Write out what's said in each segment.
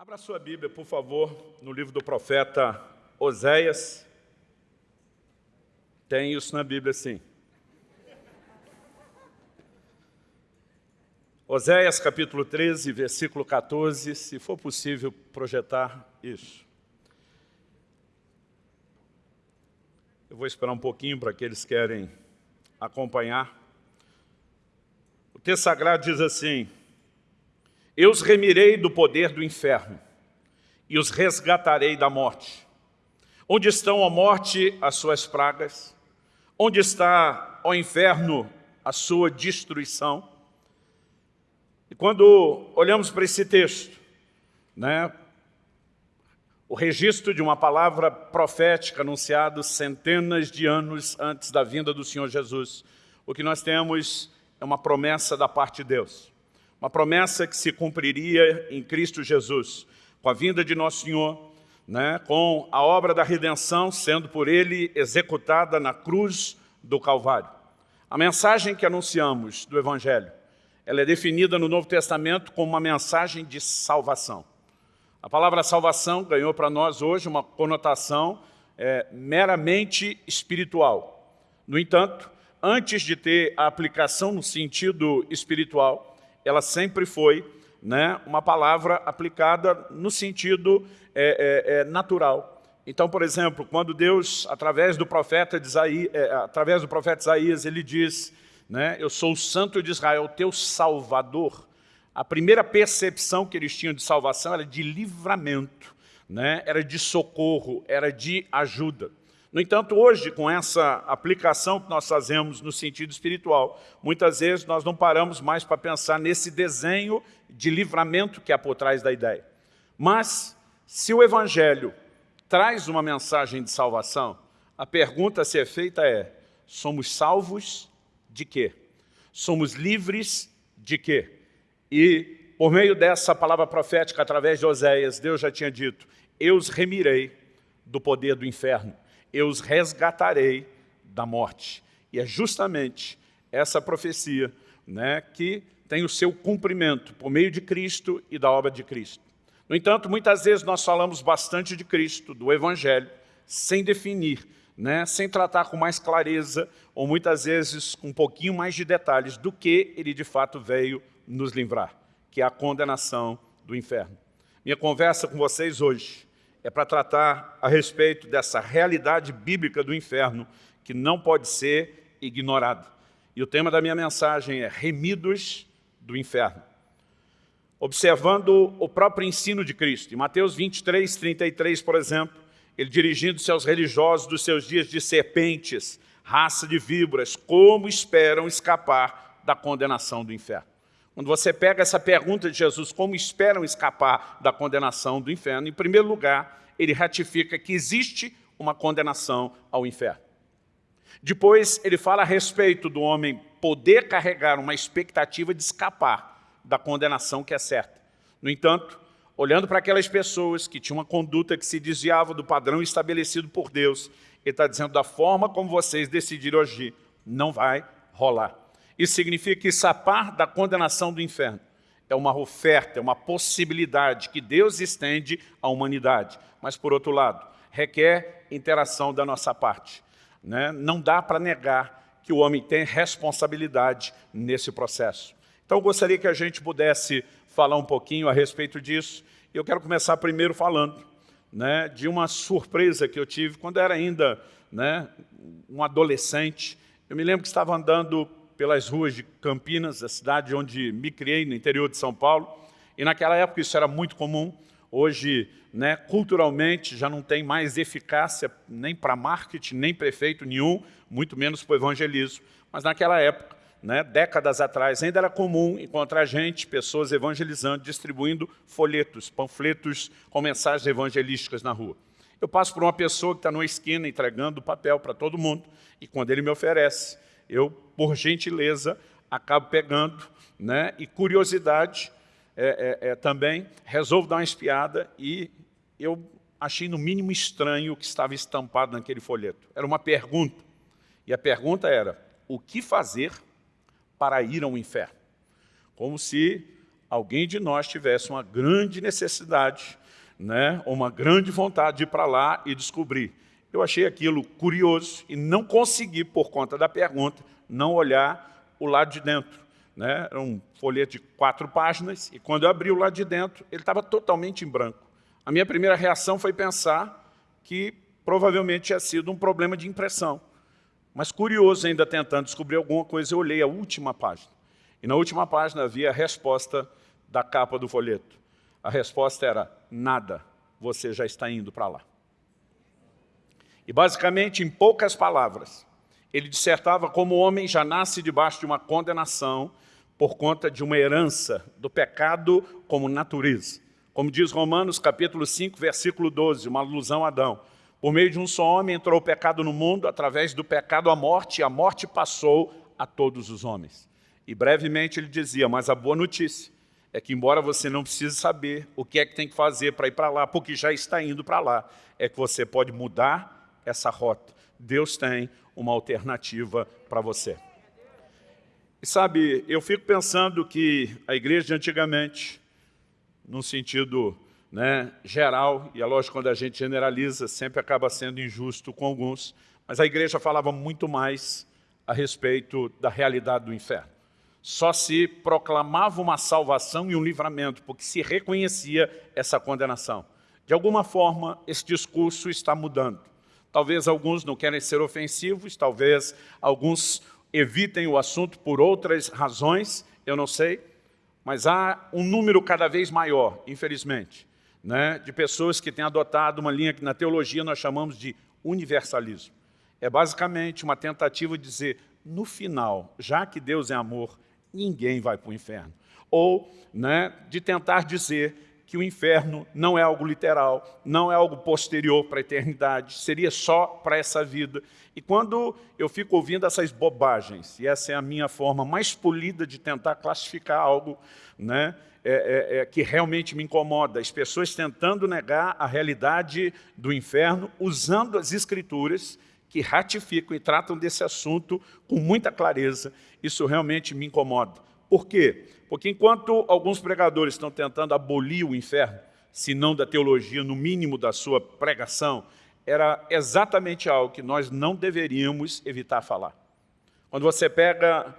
Abra sua Bíblia, por favor, no livro do profeta Oséias. Tem isso na Bíblia, sim. Oséias, capítulo 13, versículo 14, se for possível projetar isso. Eu vou esperar um pouquinho para aqueles que querem acompanhar. O texto sagrado diz assim, eu os remirei do poder do inferno e os resgatarei da morte. Onde estão a morte as suas pragas? Onde está, o inferno, a sua destruição? E quando olhamos para esse texto, né, o registro de uma palavra profética anunciada centenas de anos antes da vinda do Senhor Jesus, o que nós temos é uma promessa da parte de Deus. Uma promessa que se cumpriria em Cristo Jesus, com a vinda de nosso Senhor, né, com a obra da redenção sendo por Ele executada na cruz do Calvário. A mensagem que anunciamos do Evangelho, ela é definida no Novo Testamento como uma mensagem de salvação. A palavra salvação ganhou para nós hoje uma conotação é, meramente espiritual. No entanto, antes de ter a aplicação no sentido espiritual, ela sempre foi né, uma palavra aplicada no sentido é, é, é, natural. Então, por exemplo, quando Deus, através do profeta, Isaías, é, através do profeta Isaías, ele diz, né, eu sou o santo de Israel, teu salvador, a primeira percepção que eles tinham de salvação era de livramento, né, era de socorro, era de ajuda. No entanto, hoje, com essa aplicação que nós fazemos no sentido espiritual, muitas vezes nós não paramos mais para pensar nesse desenho de livramento que há por trás da ideia. Mas, se o Evangelho traz uma mensagem de salvação, a pergunta a ser feita é, somos salvos de quê? Somos livres de quê? E, por meio dessa palavra profética, através de Oséias, Deus já tinha dito, eu os remirei do poder do inferno eu os resgatarei da morte. E é justamente essa profecia né, que tem o seu cumprimento por meio de Cristo e da obra de Cristo. No entanto, muitas vezes nós falamos bastante de Cristo, do Evangelho, sem definir, né, sem tratar com mais clareza, ou muitas vezes com um pouquinho mais de detalhes do que ele de fato veio nos livrar, que é a condenação do inferno. Minha conversa com vocês hoje é para tratar a respeito dessa realidade bíblica do inferno que não pode ser ignorada. E o tema da minha mensagem é Remidos do Inferno. Observando o próprio ensino de Cristo. Em Mateus 23, 33, por exemplo, ele dirigindo-se aos religiosos dos seus dias de serpentes, raça de víboras, como esperam escapar da condenação do inferno? Quando você pega essa pergunta de Jesus, como esperam escapar da condenação do inferno, em primeiro lugar, ele ratifica que existe uma condenação ao inferno. Depois, ele fala a respeito do homem poder carregar uma expectativa de escapar da condenação que é certa. No entanto, olhando para aquelas pessoas que tinham uma conduta que se desviava do padrão estabelecido por Deus, ele está dizendo, da forma como vocês decidiram agir, não vai rolar. Isso significa que escapar da condenação do inferno é uma oferta, é uma possibilidade que Deus estende à humanidade. Mas, por outro lado, requer interação da nossa parte. Né? Não dá para negar que o homem tem responsabilidade nesse processo. Então, eu gostaria que a gente pudesse falar um pouquinho a respeito disso. Eu quero começar primeiro falando né, de uma surpresa que eu tive quando era ainda né, um adolescente. Eu me lembro que estava andando pelas ruas de Campinas, a cidade onde me criei, no interior de São Paulo, e naquela época isso era muito comum. Hoje, né, culturalmente, já não tem mais eficácia nem para marketing, nem prefeito nenhum, muito menos para o evangelismo. Mas naquela época, né, décadas atrás, ainda era comum encontrar gente, pessoas evangelizando, distribuindo folhetos, panfletos com mensagens evangelísticas na rua. Eu passo por uma pessoa que está numa esquina entregando papel para todo mundo, e quando ele me oferece, eu, por gentileza, acabo pegando, né? e curiosidade é, é, é, também, resolvo dar uma espiada e eu achei no mínimo estranho o que estava estampado naquele folheto. Era uma pergunta, e a pergunta era, o que fazer para ir ao inferno? Como se alguém de nós tivesse uma grande necessidade, né, uma grande vontade de ir para lá e descobrir. Eu achei aquilo curioso e não consegui, por conta da pergunta, não olhar o lado de dentro. Né? Era um folheto de quatro páginas, e quando eu abri o lado de dentro, ele estava totalmente em branco. A minha primeira reação foi pensar que provavelmente tinha sido um problema de impressão. Mas curioso ainda tentando descobrir alguma coisa, eu olhei a última página. E na última página havia a resposta da capa do folheto. A resposta era, nada, você já está indo para lá. E basicamente, em poucas palavras, ele dissertava como o homem já nasce debaixo de uma condenação por conta de uma herança do pecado como natureza. Como diz Romanos capítulo 5, versículo 12, uma alusão a Adão. Por meio de um só homem entrou o pecado no mundo, através do pecado a morte, e a morte passou a todos os homens. E brevemente ele dizia, mas a boa notícia é que embora você não precise saber o que é que tem que fazer para ir para lá, porque já está indo para lá, é que você pode mudar essa rota. Deus tem uma alternativa para você. E sabe, eu fico pensando que a igreja de antigamente, num sentido né, geral, e é lógico quando a gente generaliza, sempre acaba sendo injusto com alguns, mas a igreja falava muito mais a respeito da realidade do inferno. Só se proclamava uma salvação e um livramento, porque se reconhecia essa condenação. De alguma forma, esse discurso está mudando. Talvez alguns não querem ser ofensivos, talvez alguns evitem o assunto por outras razões, eu não sei, mas há um número cada vez maior, infelizmente, né, de pessoas que têm adotado uma linha que na teologia nós chamamos de universalismo. É basicamente uma tentativa de dizer, no final, já que Deus é amor, ninguém vai para o inferno. Ou né, de tentar dizer que o inferno não é algo literal, não é algo posterior para a eternidade, seria só para essa vida. E quando eu fico ouvindo essas bobagens, e essa é a minha forma mais polida de tentar classificar algo, né, é, é, é, que realmente me incomoda, as pessoas tentando negar a realidade do inferno, usando as escrituras que ratificam e tratam desse assunto com muita clareza, isso realmente me incomoda. Por quê? Porque enquanto alguns pregadores estão tentando abolir o inferno, se não da teologia, no mínimo da sua pregação, era exatamente algo que nós não deveríamos evitar falar. Quando você pega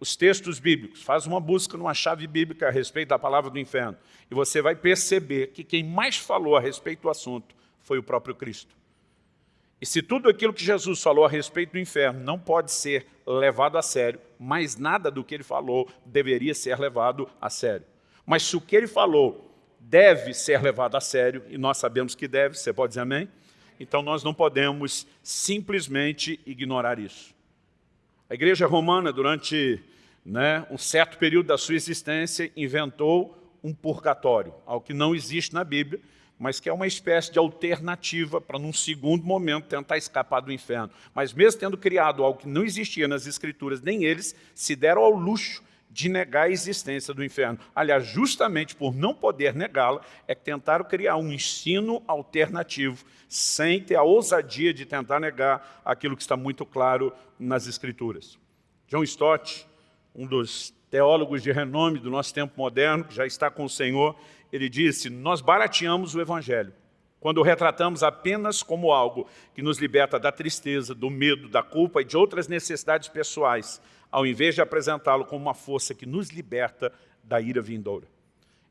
os textos bíblicos, faz uma busca numa chave bíblica a respeito da palavra do inferno, e você vai perceber que quem mais falou a respeito do assunto foi o próprio Cristo. E se tudo aquilo que Jesus falou a respeito do inferno não pode ser levado a sério, mais nada do que ele falou deveria ser levado a sério. Mas se o que ele falou deve ser levado a sério, e nós sabemos que deve, você pode dizer amém? Então nós não podemos simplesmente ignorar isso. A igreja romana, durante né, um certo período da sua existência, inventou um purgatório, algo que não existe na Bíblia, mas que é uma espécie de alternativa para, num segundo momento, tentar escapar do inferno. Mas mesmo tendo criado algo que não existia nas Escrituras, nem eles se deram ao luxo de negar a existência do inferno. Aliás, justamente por não poder negá-la, é que tentaram criar um ensino alternativo, sem ter a ousadia de tentar negar aquilo que está muito claro nas Escrituras. John Stott, um dos teólogos de renome do nosso tempo moderno, que já está com o Senhor, ele disse, nós barateamos o Evangelho quando o retratamos apenas como algo que nos liberta da tristeza, do medo, da culpa e de outras necessidades pessoais, ao invés de apresentá-lo como uma força que nos liberta da ira vindoura.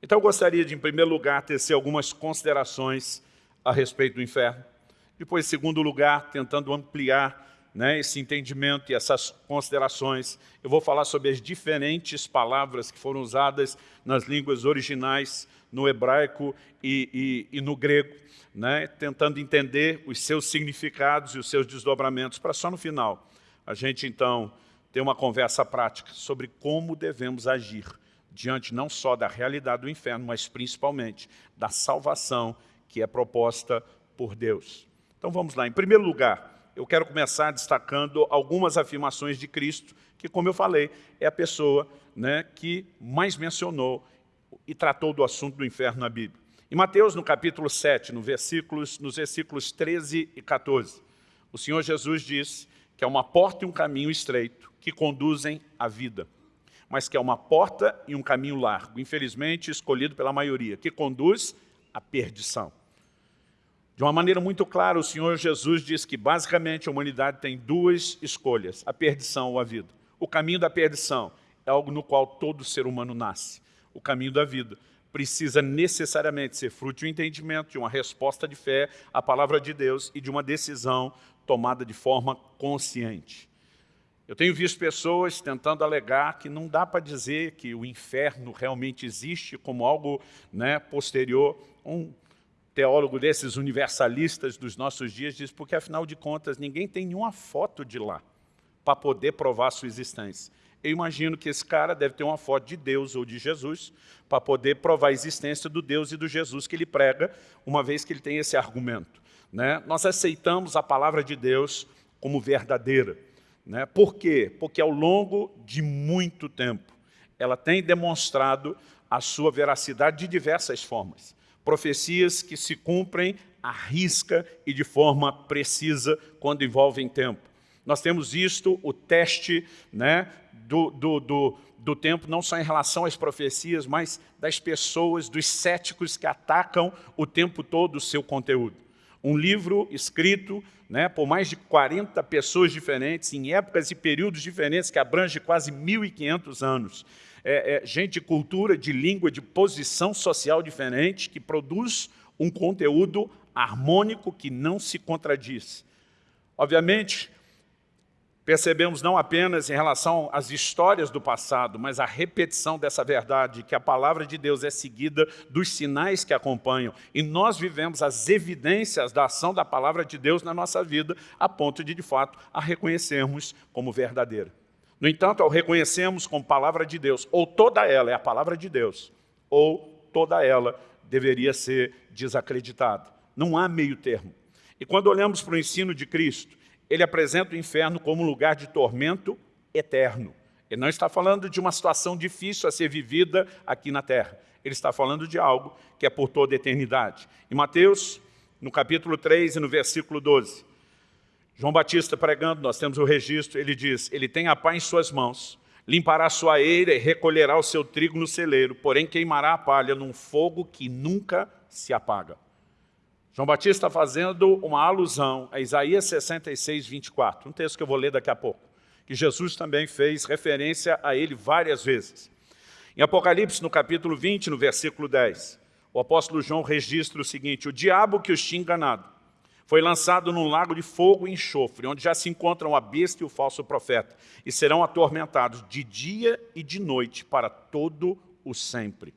Então eu gostaria de, em primeiro lugar, tecer algumas considerações a respeito do inferno. Depois, em segundo lugar, tentando ampliar né, esse entendimento e essas considerações, eu vou falar sobre as diferentes palavras que foram usadas nas línguas originais, no hebraico e, e, e no grego, né, tentando entender os seus significados e os seus desdobramentos, para só no final a gente, então, ter uma conversa prática sobre como devemos agir diante não só da realidade do inferno, mas principalmente da salvação que é proposta por Deus. Então vamos lá. Em primeiro lugar, eu quero começar destacando algumas afirmações de Cristo, que, como eu falei, é a pessoa né, que mais mencionou e tratou do assunto do inferno na Bíblia. Em Mateus, no capítulo 7, no versículos, nos versículos 13 e 14, o Senhor Jesus diz que é uma porta e um caminho estreito que conduzem à vida. mas que é uma porta e um caminho largo, infelizmente escolhido pela maioria, que conduz à perdição. De uma maneira muito clara, o Senhor Jesus diz que basicamente a humanidade tem duas escolhas, a perdição ou a vida. O caminho da perdição é algo no qual todo ser humano nasce. O caminho da vida precisa necessariamente ser fruto de um entendimento, de uma resposta de fé à palavra de Deus e de uma decisão tomada de forma consciente. Eu tenho visto pessoas tentando alegar que não dá para dizer que o inferno realmente existe como algo né, posterior. Um teólogo desses universalistas dos nossos dias diz, porque afinal de contas ninguém tem nenhuma foto de lá para poder provar sua existência eu imagino que esse cara deve ter uma foto de Deus ou de Jesus para poder provar a existência do Deus e do Jesus que ele prega, uma vez que ele tem esse argumento. Né? Nós aceitamos a palavra de Deus como verdadeira. Né? Por quê? Porque ao longo de muito tempo, ela tem demonstrado a sua veracidade de diversas formas. Profecias que se cumprem à risca e de forma precisa quando envolvem tempo. Nós temos visto o teste né, do, do, do, do tempo, não só em relação às profecias, mas das pessoas, dos céticos que atacam o tempo todo o seu conteúdo. Um livro escrito né, por mais de 40 pessoas diferentes, em épocas e períodos diferentes, que abrange quase 1.500 anos. É, é, gente de cultura, de língua, de posição social diferente, que produz um conteúdo harmônico que não se contradiz. Obviamente, percebemos não apenas em relação às histórias do passado, mas a repetição dessa verdade, que a palavra de Deus é seguida dos sinais que acompanham. E nós vivemos as evidências da ação da palavra de Deus na nossa vida, a ponto de, de fato, a reconhecermos como verdadeira. No entanto, ao reconhecermos como palavra de Deus, ou toda ela é a palavra de Deus, ou toda ela deveria ser desacreditada. Não há meio termo. E quando olhamos para o ensino de Cristo, ele apresenta o inferno como um lugar de tormento eterno. Ele não está falando de uma situação difícil a ser vivida aqui na terra. Ele está falando de algo que é por toda a eternidade. Em Mateus, no capítulo 3 e no versículo 12, João Batista pregando, nós temos o registro, ele diz, ele tem a pá em suas mãos, limpará sua eira e recolherá o seu trigo no celeiro, porém queimará a palha num fogo que nunca se apaga. João Batista está fazendo uma alusão a Isaías 66, 24, um texto que eu vou ler daqui a pouco, que Jesus também fez referência a ele várias vezes. Em Apocalipse, no capítulo 20, no versículo 10, o apóstolo João registra o seguinte, o diabo que os tinha enganado foi lançado num lago de fogo e enxofre, onde já se encontram a besta e o falso profeta, e serão atormentados de dia e de noite para todo o sempre.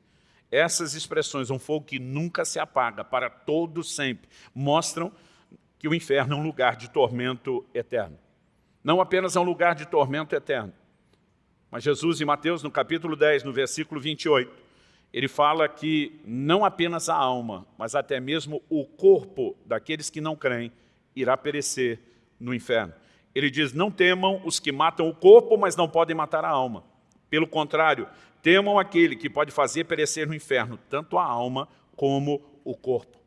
Essas expressões, um fogo que nunca se apaga, para todo sempre, mostram que o inferno é um lugar de tormento eterno. Não apenas é um lugar de tormento eterno, mas Jesus, em Mateus, no capítulo 10, no versículo 28, ele fala que não apenas a alma, mas até mesmo o corpo daqueles que não creem irá perecer no inferno. Ele diz, não temam os que matam o corpo, mas não podem matar a alma. Pelo contrário, temam aquele que pode fazer perecer no inferno tanto a alma como o corpo.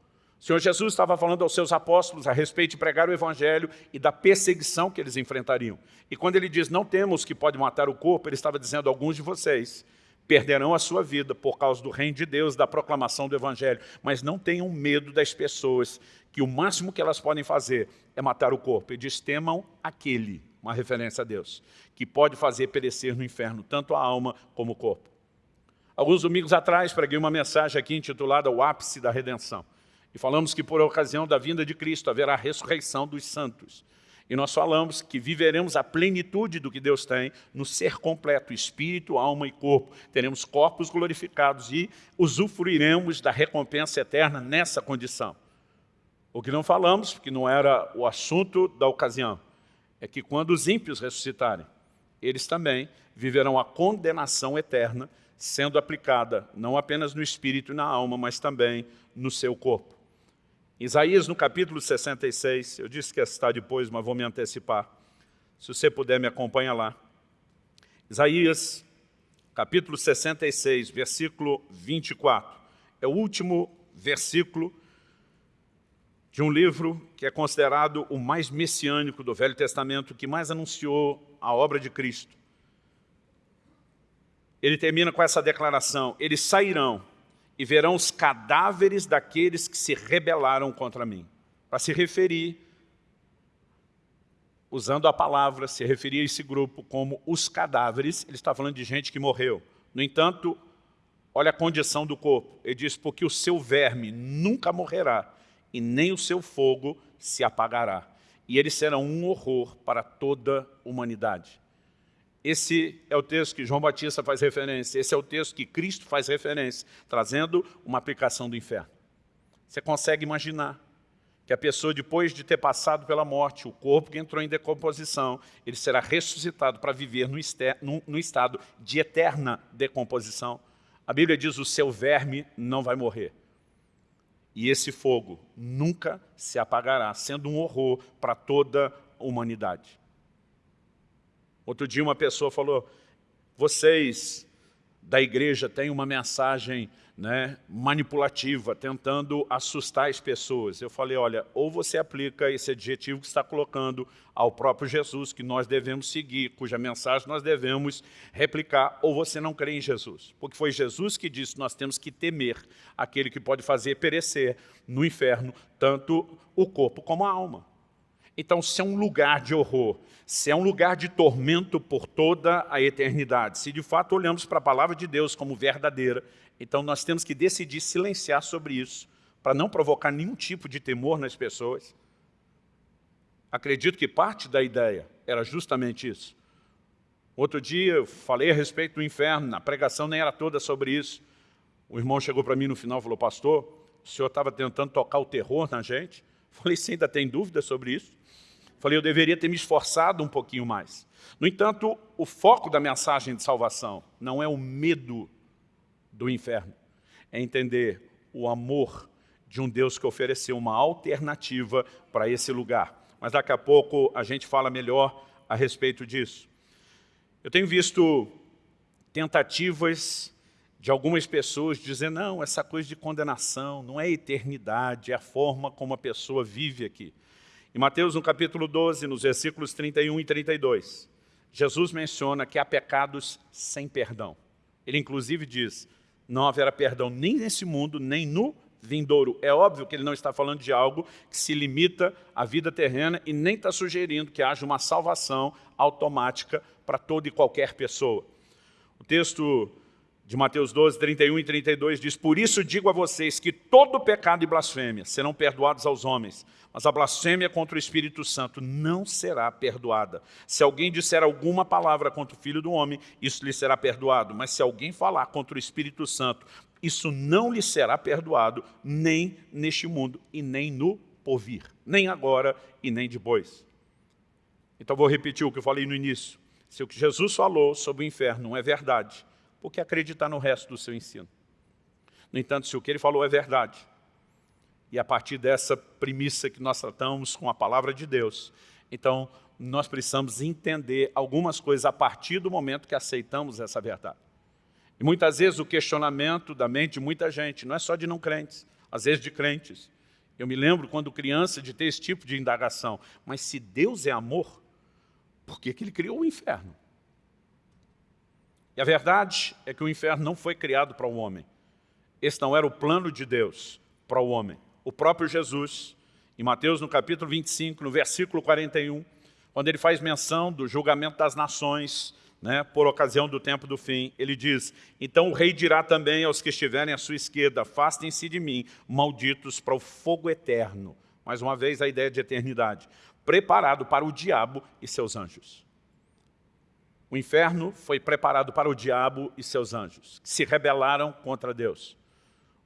O Senhor Jesus estava falando aos seus apóstolos a respeito de pregar o Evangelho e da perseguição que eles enfrentariam. E quando ele diz, não temos que pode matar o corpo, ele estava dizendo, alguns de vocês perderão a sua vida por causa do reino de Deus, da proclamação do Evangelho. Mas não tenham medo das pessoas, que o máximo que elas podem fazer é matar o corpo. Ele diz, temam aquele uma referência a Deus, que pode fazer perecer no inferno tanto a alma como o corpo. Alguns domingos atrás preguei uma mensagem aqui intitulada O Ápice da Redenção. E falamos que por ocasião da vinda de Cristo haverá a ressurreição dos santos. E nós falamos que viveremos a plenitude do que Deus tem no ser completo, espírito, alma e corpo. Teremos corpos glorificados e usufruiremos da recompensa eterna nessa condição. O que não falamos, porque não era o assunto da ocasião, é que quando os ímpios ressuscitarem, eles também viverão a condenação eterna, sendo aplicada não apenas no espírito e na alma, mas também no seu corpo. Isaías, no capítulo 66, eu disse que ia citar depois, mas vou me antecipar. Se você puder, me acompanha lá. Isaías, capítulo 66, versículo 24. É o último versículo de um livro que é considerado o mais messiânico do Velho Testamento, que mais anunciou a obra de Cristo. ele termina com essa declaração, eles sairão e verão os cadáveres daqueles que se rebelaram contra mim. Para se referir, usando a palavra, se referir a esse grupo como os cadáveres, ele está falando de gente que morreu. No entanto, olha a condição do corpo. Ele diz, porque o seu verme nunca morrerá, e nem o seu fogo se apagará. E eles serão um horror para toda a humanidade. Esse é o texto que João Batista faz referência, esse é o texto que Cristo faz referência, trazendo uma aplicação do inferno. Você consegue imaginar que a pessoa, depois de ter passado pela morte, o corpo que entrou em decomposição, ele será ressuscitado para viver no, no, no estado de eterna decomposição. A Bíblia diz, o seu verme não vai morrer. E esse fogo nunca se apagará, sendo um horror para toda a humanidade. Outro dia uma pessoa falou, vocês da igreja têm uma mensagem né, manipulativa, tentando assustar as pessoas. Eu falei, olha, ou você aplica esse adjetivo que está colocando ao próprio Jesus, que nós devemos seguir, cuja mensagem nós devemos replicar, ou você não crê em Jesus. Porque foi Jesus que disse nós temos que temer aquele que pode fazer perecer no inferno tanto o corpo como a alma. Então, se é um lugar de horror, se é um lugar de tormento por toda a eternidade, se de fato olhamos para a palavra de Deus como verdadeira, então nós temos que decidir silenciar sobre isso, para não provocar nenhum tipo de temor nas pessoas. Acredito que parte da ideia era justamente isso. Outro dia eu falei a respeito do inferno, a pregação nem era toda sobre isso. O irmão chegou para mim no final e falou, pastor, o senhor estava tentando tocar o terror na gente? Falei, você ainda tem dúvida sobre isso? Falei, eu deveria ter me esforçado um pouquinho mais. No entanto, o foco da mensagem de salvação não é o medo do inferno, é entender o amor de um Deus que ofereceu uma alternativa para esse lugar. Mas daqui a pouco a gente fala melhor a respeito disso. Eu tenho visto tentativas de algumas pessoas dizer, não, essa coisa de condenação não é eternidade, é a forma como a pessoa vive aqui. Em Mateus, no capítulo 12, nos versículos 31 e 32, Jesus menciona que há pecados sem perdão. Ele, inclusive, diz, não haverá perdão nem nesse mundo, nem no vindouro. É óbvio que ele não está falando de algo que se limita à vida terrena e nem está sugerindo que haja uma salvação automática para toda e qualquer pessoa. O texto de Mateus 12, 31 e 32 diz, Por isso digo a vocês que todo pecado e blasfêmia serão perdoados aos homens, mas a blasfêmia contra o Espírito Santo não será perdoada. Se alguém disser alguma palavra contra o Filho do Homem, isso lhe será perdoado. Mas se alguém falar contra o Espírito Santo, isso não lhe será perdoado, nem neste mundo e nem no porvir. Nem agora e nem depois. Então vou repetir o que eu falei no início. Se o que Jesus falou sobre o inferno não é verdade, por que acreditar no resto do seu ensino? No entanto, se o que ele falou é verdade, e a partir dessa premissa que nós tratamos com a palavra de Deus. Então, nós precisamos entender algumas coisas a partir do momento que aceitamos essa verdade. E muitas vezes o questionamento da mente de muita gente, não é só de não crentes, às vezes de crentes. Eu me lembro quando criança de ter esse tipo de indagação. Mas se Deus é amor, por que, que ele criou o inferno? E a verdade é que o inferno não foi criado para o homem. Esse não era o plano de Deus para o homem o próprio Jesus, em Mateus no capítulo 25, no versículo 41, quando ele faz menção do julgamento das nações, né, por ocasião do tempo do fim, ele diz, então o rei dirá também aos que estiverem à sua esquerda, afastem-se de mim, malditos para o fogo eterno. Mais uma vez a ideia de eternidade, preparado para o diabo e seus anjos. O inferno foi preparado para o diabo e seus anjos, que se rebelaram contra Deus.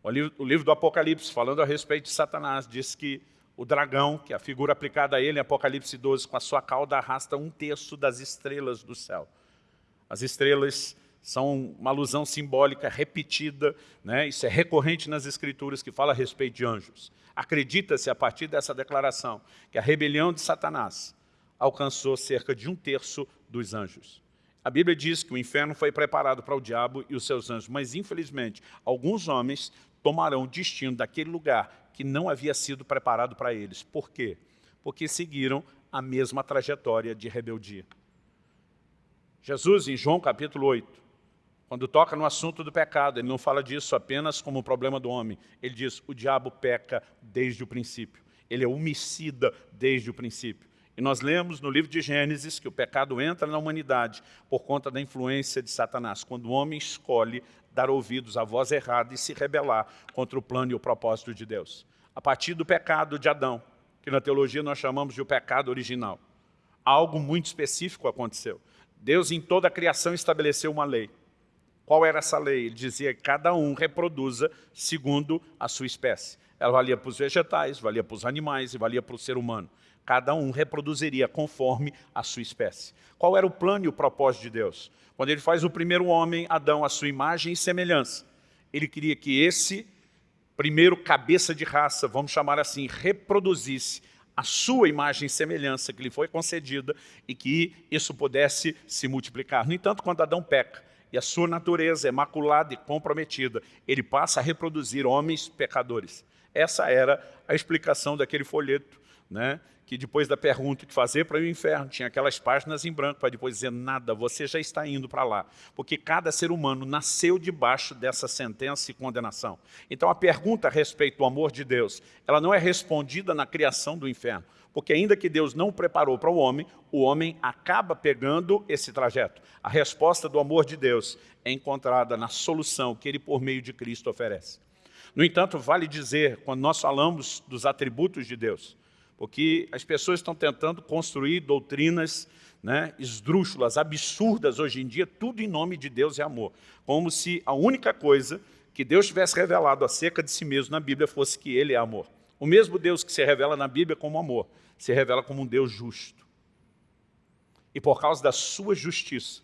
O livro, o livro do Apocalipse, falando a respeito de Satanás, diz que o dragão, que é a figura aplicada a ele em Apocalipse 12, com a sua cauda arrasta um terço das estrelas do céu. As estrelas são uma alusão simbólica repetida, né? isso é recorrente nas escrituras que fala a respeito de anjos. Acredita-se, a partir dessa declaração, que a rebelião de Satanás alcançou cerca de um terço dos anjos. A Bíblia diz que o inferno foi preparado para o diabo e os seus anjos, mas infelizmente alguns homens tomarão o destino daquele lugar que não havia sido preparado para eles. Por quê? Porque seguiram a mesma trajetória de rebeldia. Jesus, em João capítulo 8, Quando toca no assunto do pecado, ele não fala disso apenas como problema do homem. Ele diz, o diabo peca desde o princípio. Ele é homicida desde o princípio. E nós lemos no livro de Gênesis que o pecado entra na humanidade por conta da influência de Satanás, quando o homem escolhe dar ouvidos à voz errada e se rebelar contra o plano e o propósito de Deus. A partir do pecado de Adão, que na teologia nós chamamos de o pecado original, algo muito específico aconteceu. Deus em toda a criação estabeleceu uma lei. Qual era essa lei? Ele dizia que cada um reproduza segundo a sua espécie. Ela valia para os vegetais, valia para os animais e valia para o ser humano. Cada um reproduziria conforme a sua espécie. Qual era o plano e o propósito de Deus? Quando ele faz o primeiro homem, Adão, a sua imagem e semelhança, ele queria que esse primeiro cabeça de raça, vamos chamar assim, reproduzisse a sua imagem e semelhança que lhe foi concedida e que isso pudesse se multiplicar. No entanto, quando Adão peca e a sua natureza é maculada e comprometida, ele passa a reproduzir homens pecadores. Essa era a explicação daquele folheto né? que depois da pergunta que fazer para o inferno, tinha aquelas páginas em branco para depois dizer nada, você já está indo para lá. Porque cada ser humano nasceu debaixo dessa sentença e condenação. Então a pergunta a respeito do amor de Deus, ela não é respondida na criação do inferno. Porque ainda que Deus não preparou para o homem, o homem acaba pegando esse trajeto. A resposta do amor de Deus é encontrada na solução que ele, por meio de Cristo, oferece. No entanto, vale dizer, quando nós falamos dos atributos de Deus, porque as pessoas estão tentando construir doutrinas né, esdrúxulas, absurdas hoje em dia, tudo em nome de Deus e amor. Como se a única coisa que Deus tivesse revelado acerca de si mesmo na Bíblia fosse que Ele é amor. O mesmo Deus que se revela na Bíblia como amor, se revela como um Deus justo. E por causa da sua justiça,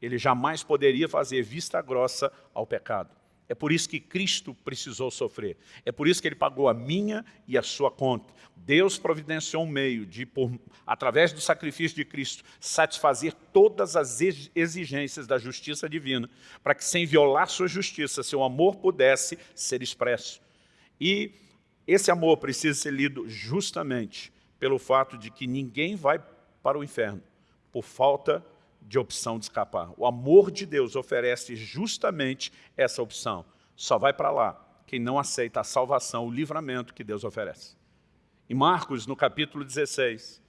Ele jamais poderia fazer vista grossa ao pecado. É por isso que Cristo precisou sofrer. É por isso que ele pagou a minha e a sua conta. Deus providenciou um meio de, por, através do sacrifício de Cristo, satisfazer todas as exigências da justiça divina, para que sem violar sua justiça, seu amor pudesse ser expresso. E esse amor precisa ser lido justamente pelo fato de que ninguém vai para o inferno por falta de de opção de escapar. O amor de Deus oferece justamente essa opção. Só vai para lá quem não aceita a salvação, o livramento que Deus oferece. Em Marcos, no capítulo 16,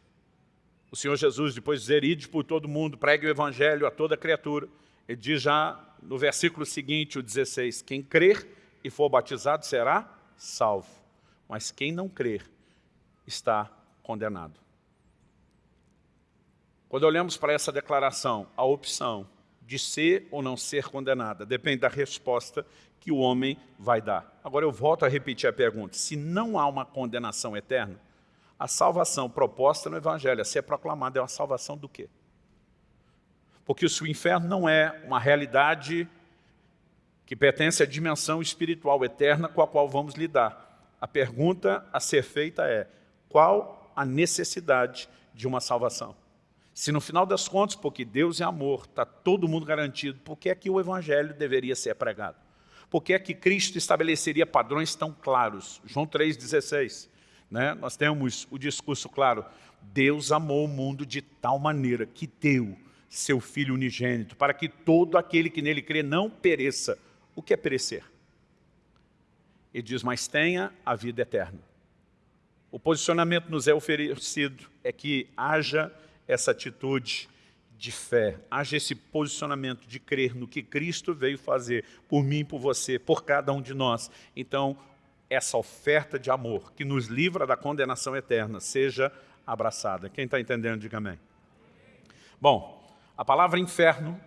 o Senhor Jesus, depois de dizer, ide por todo mundo, pregue o evangelho a toda criatura, ele diz já no versículo seguinte, o 16, quem crer e for batizado será salvo, mas quem não crer está condenado. Quando olhamos para essa declaração, a opção de ser ou não ser condenada depende da resposta que o homem vai dar. Agora eu volto a repetir a pergunta, se não há uma condenação eterna, a salvação proposta no Evangelho a ser proclamada é uma salvação do quê? Porque se o inferno não é uma realidade que pertence à dimensão espiritual eterna com a qual vamos lidar, a pergunta a ser feita é, qual a necessidade de uma salvação? Se no final das contas, porque Deus é amor, está todo mundo garantido, por que é que o Evangelho deveria ser pregado? Por que é que Cristo estabeleceria padrões tão claros? João 3,16, né? nós temos o discurso claro, Deus amou o mundo de tal maneira que deu seu Filho unigênito, para que todo aquele que nele crê não pereça. O que é perecer? Ele diz, mas tenha a vida eterna. O posicionamento nos é oferecido é que haja essa atitude de fé, haja esse posicionamento de crer no que Cristo veio fazer por mim, por você, por cada um de nós. Então, essa oferta de amor que nos livra da condenação eterna seja abraçada. Quem está entendendo, diga amém. Bom, a palavra inferno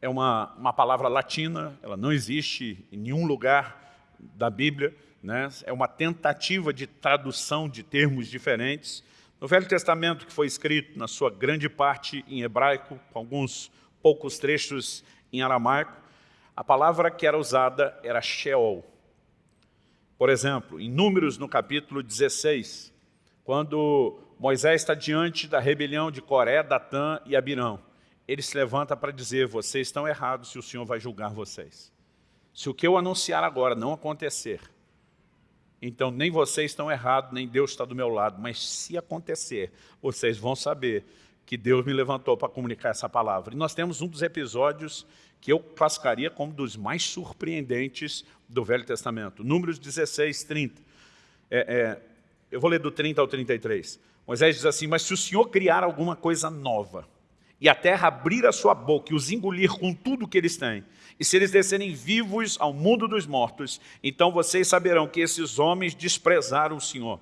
é uma, uma palavra latina, ela não existe em nenhum lugar da Bíblia, né? é uma tentativa de tradução de termos diferentes, no Velho Testamento, que foi escrito na sua grande parte em hebraico, com alguns poucos trechos em aramaico, a palavra que era usada era Sheol. Por exemplo, em Números, no capítulo 16, quando Moisés está diante da rebelião de Coré, Datã e Abirão, ele se levanta para dizer, vocês estão errados se o Senhor vai julgar vocês. Se o que eu anunciar agora não acontecer, então, nem vocês estão errados, nem Deus está do meu lado. Mas se acontecer, vocês vão saber que Deus me levantou para comunicar essa palavra. E nós temos um dos episódios que eu classificaria como dos mais surpreendentes do Velho Testamento. Números 16, 30. É, é, eu vou ler do 30 ao 33. Moisés diz assim, mas se o Senhor criar alguma coisa nova, e a terra abrir a sua boca e os engolir com tudo que eles têm, e se eles descerem vivos ao mundo dos mortos, então vocês saberão que esses homens desprezaram o Senhor.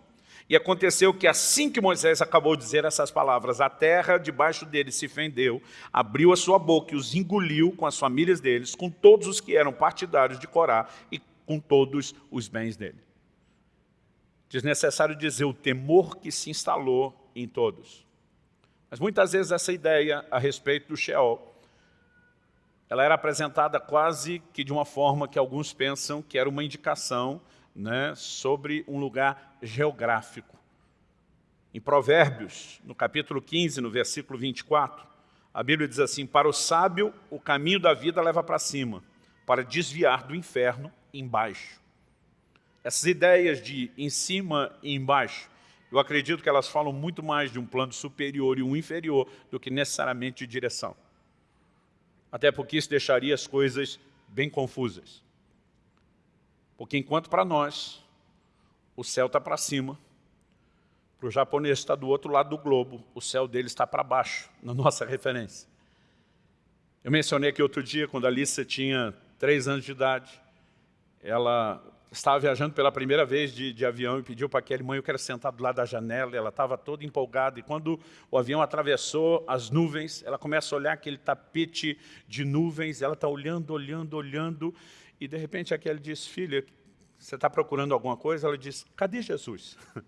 E aconteceu que assim que Moisés acabou de dizer essas palavras, a terra debaixo deles se fendeu, abriu a sua boca e os engoliu com as famílias deles, com todos os que eram partidários de Corá e com todos os bens dele. Desnecessário dizer o temor que se instalou em todos. Mas muitas vezes essa ideia a respeito do Sheol ela era apresentada quase que de uma forma que alguns pensam que era uma indicação né, sobre um lugar geográfico. Em Provérbios, no capítulo 15, no versículo 24, a Bíblia diz assim, para o sábio o caminho da vida leva para cima, para desviar do inferno embaixo. Essas ideias de em cima e embaixo, eu acredito que elas falam muito mais de um plano superior e um inferior do que necessariamente de direção. Até porque isso deixaria as coisas bem confusas. Porque enquanto para nós o céu está para cima, para o japonês está do outro lado do globo, o céu dele está para baixo, na nossa referência. Eu mencionei aqui outro dia, quando a Alice tinha três anos de idade, ela estava viajando pela primeira vez de, de avião e pediu para aquele mãe, eu quero sentar do lado da janela, ela estava toda empolgada, e quando o avião atravessou as nuvens, ela começa a olhar aquele tapete de nuvens, ela está olhando, olhando, olhando, e de repente aquele diz, filha, você está procurando alguma coisa? Ela diz, cadê Jesus?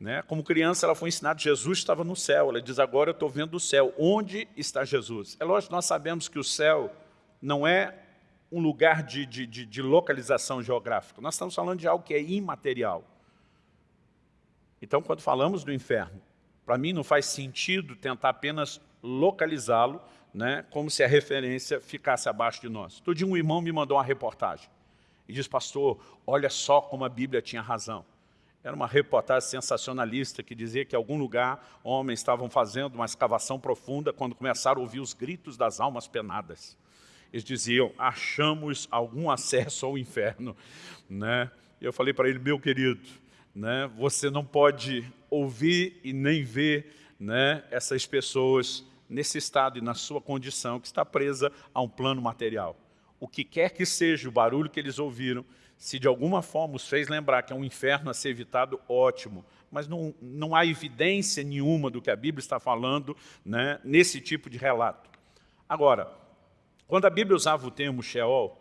né? Como criança, ela foi ensinada, Jesus estava no céu. Ela diz, agora eu estou vendo o céu. Onde está Jesus? É lógico, nós sabemos que o céu não é um lugar de, de, de, de localização geográfica. Nós estamos falando de algo que é imaterial. Então, quando falamos do inferno, para mim não faz sentido tentar apenas localizá-lo, né, como se a referência ficasse abaixo de nós. Todo dia um irmão me mandou uma reportagem e diz, pastor, olha só como a Bíblia tinha razão. Era uma reportagem sensacionalista que dizia que em algum lugar homens estavam fazendo uma escavação profunda quando começaram a ouvir os gritos das almas penadas. Eles diziam, achamos algum acesso ao inferno. Né? E eu falei para ele, meu querido, né, você não pode ouvir e nem ver né, essas pessoas nesse estado e na sua condição, que está presa a um plano material. O que quer que seja o barulho que eles ouviram, se de alguma forma os fez lembrar que é um inferno a ser evitado, ótimo. Mas não, não há evidência nenhuma do que a Bíblia está falando né, nesse tipo de relato. Agora, quando a Bíblia usava o termo Sheol,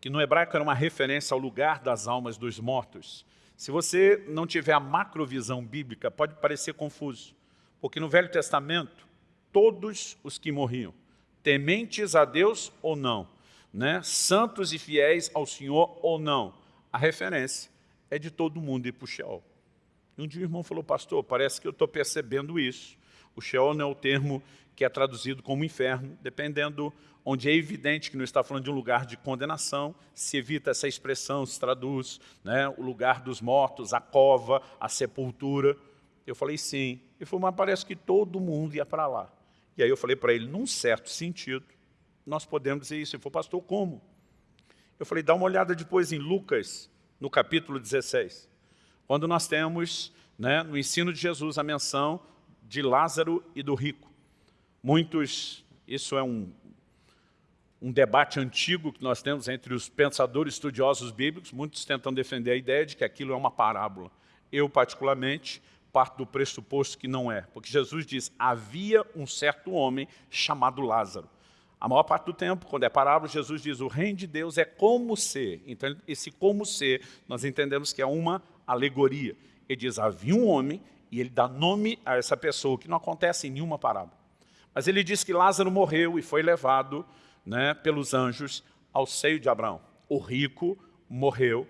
que no hebraico era uma referência ao lugar das almas dos mortos, se você não tiver a macrovisão bíblica, pode parecer confuso, porque no Velho Testamento, todos os que morriam, tementes a Deus ou não, né? santos e fiéis ao Senhor ou não, a referência é de todo mundo ir para o Sheol. E um dia o irmão falou, pastor, parece que eu estou percebendo isso. O Sheol não é o termo que é traduzido como inferno, dependendo onde é evidente que não está falando de um lugar de condenação, se evita essa expressão, se traduz né, o lugar dos mortos, a cova, a sepultura. Eu falei, sim. Ele falou, mas parece que todo mundo ia para lá. E aí eu falei para ele, num certo sentido, nós podemos dizer isso. Ele falou, pastor, como? Eu falei, dá uma olhada depois em Lucas, no capítulo 16, quando nós temos, né, no ensino de Jesus, a menção de Lázaro e do rico. Muitos, isso é um, um debate antigo que nós temos entre os pensadores estudiosos bíblicos, muitos tentam defender a ideia de que aquilo é uma parábola. Eu, particularmente, parto do pressuposto que não é, porque Jesus diz, havia um certo homem chamado Lázaro. A maior parte do tempo, quando é parábola, Jesus diz, o reino de Deus é como ser. Então, esse como ser, nós entendemos que é uma alegoria. Ele diz, havia um homem, e ele dá nome a essa pessoa, que não acontece em nenhuma parábola. Mas ele diz que Lázaro morreu e foi levado né, pelos anjos ao seio de Abraão. O rico morreu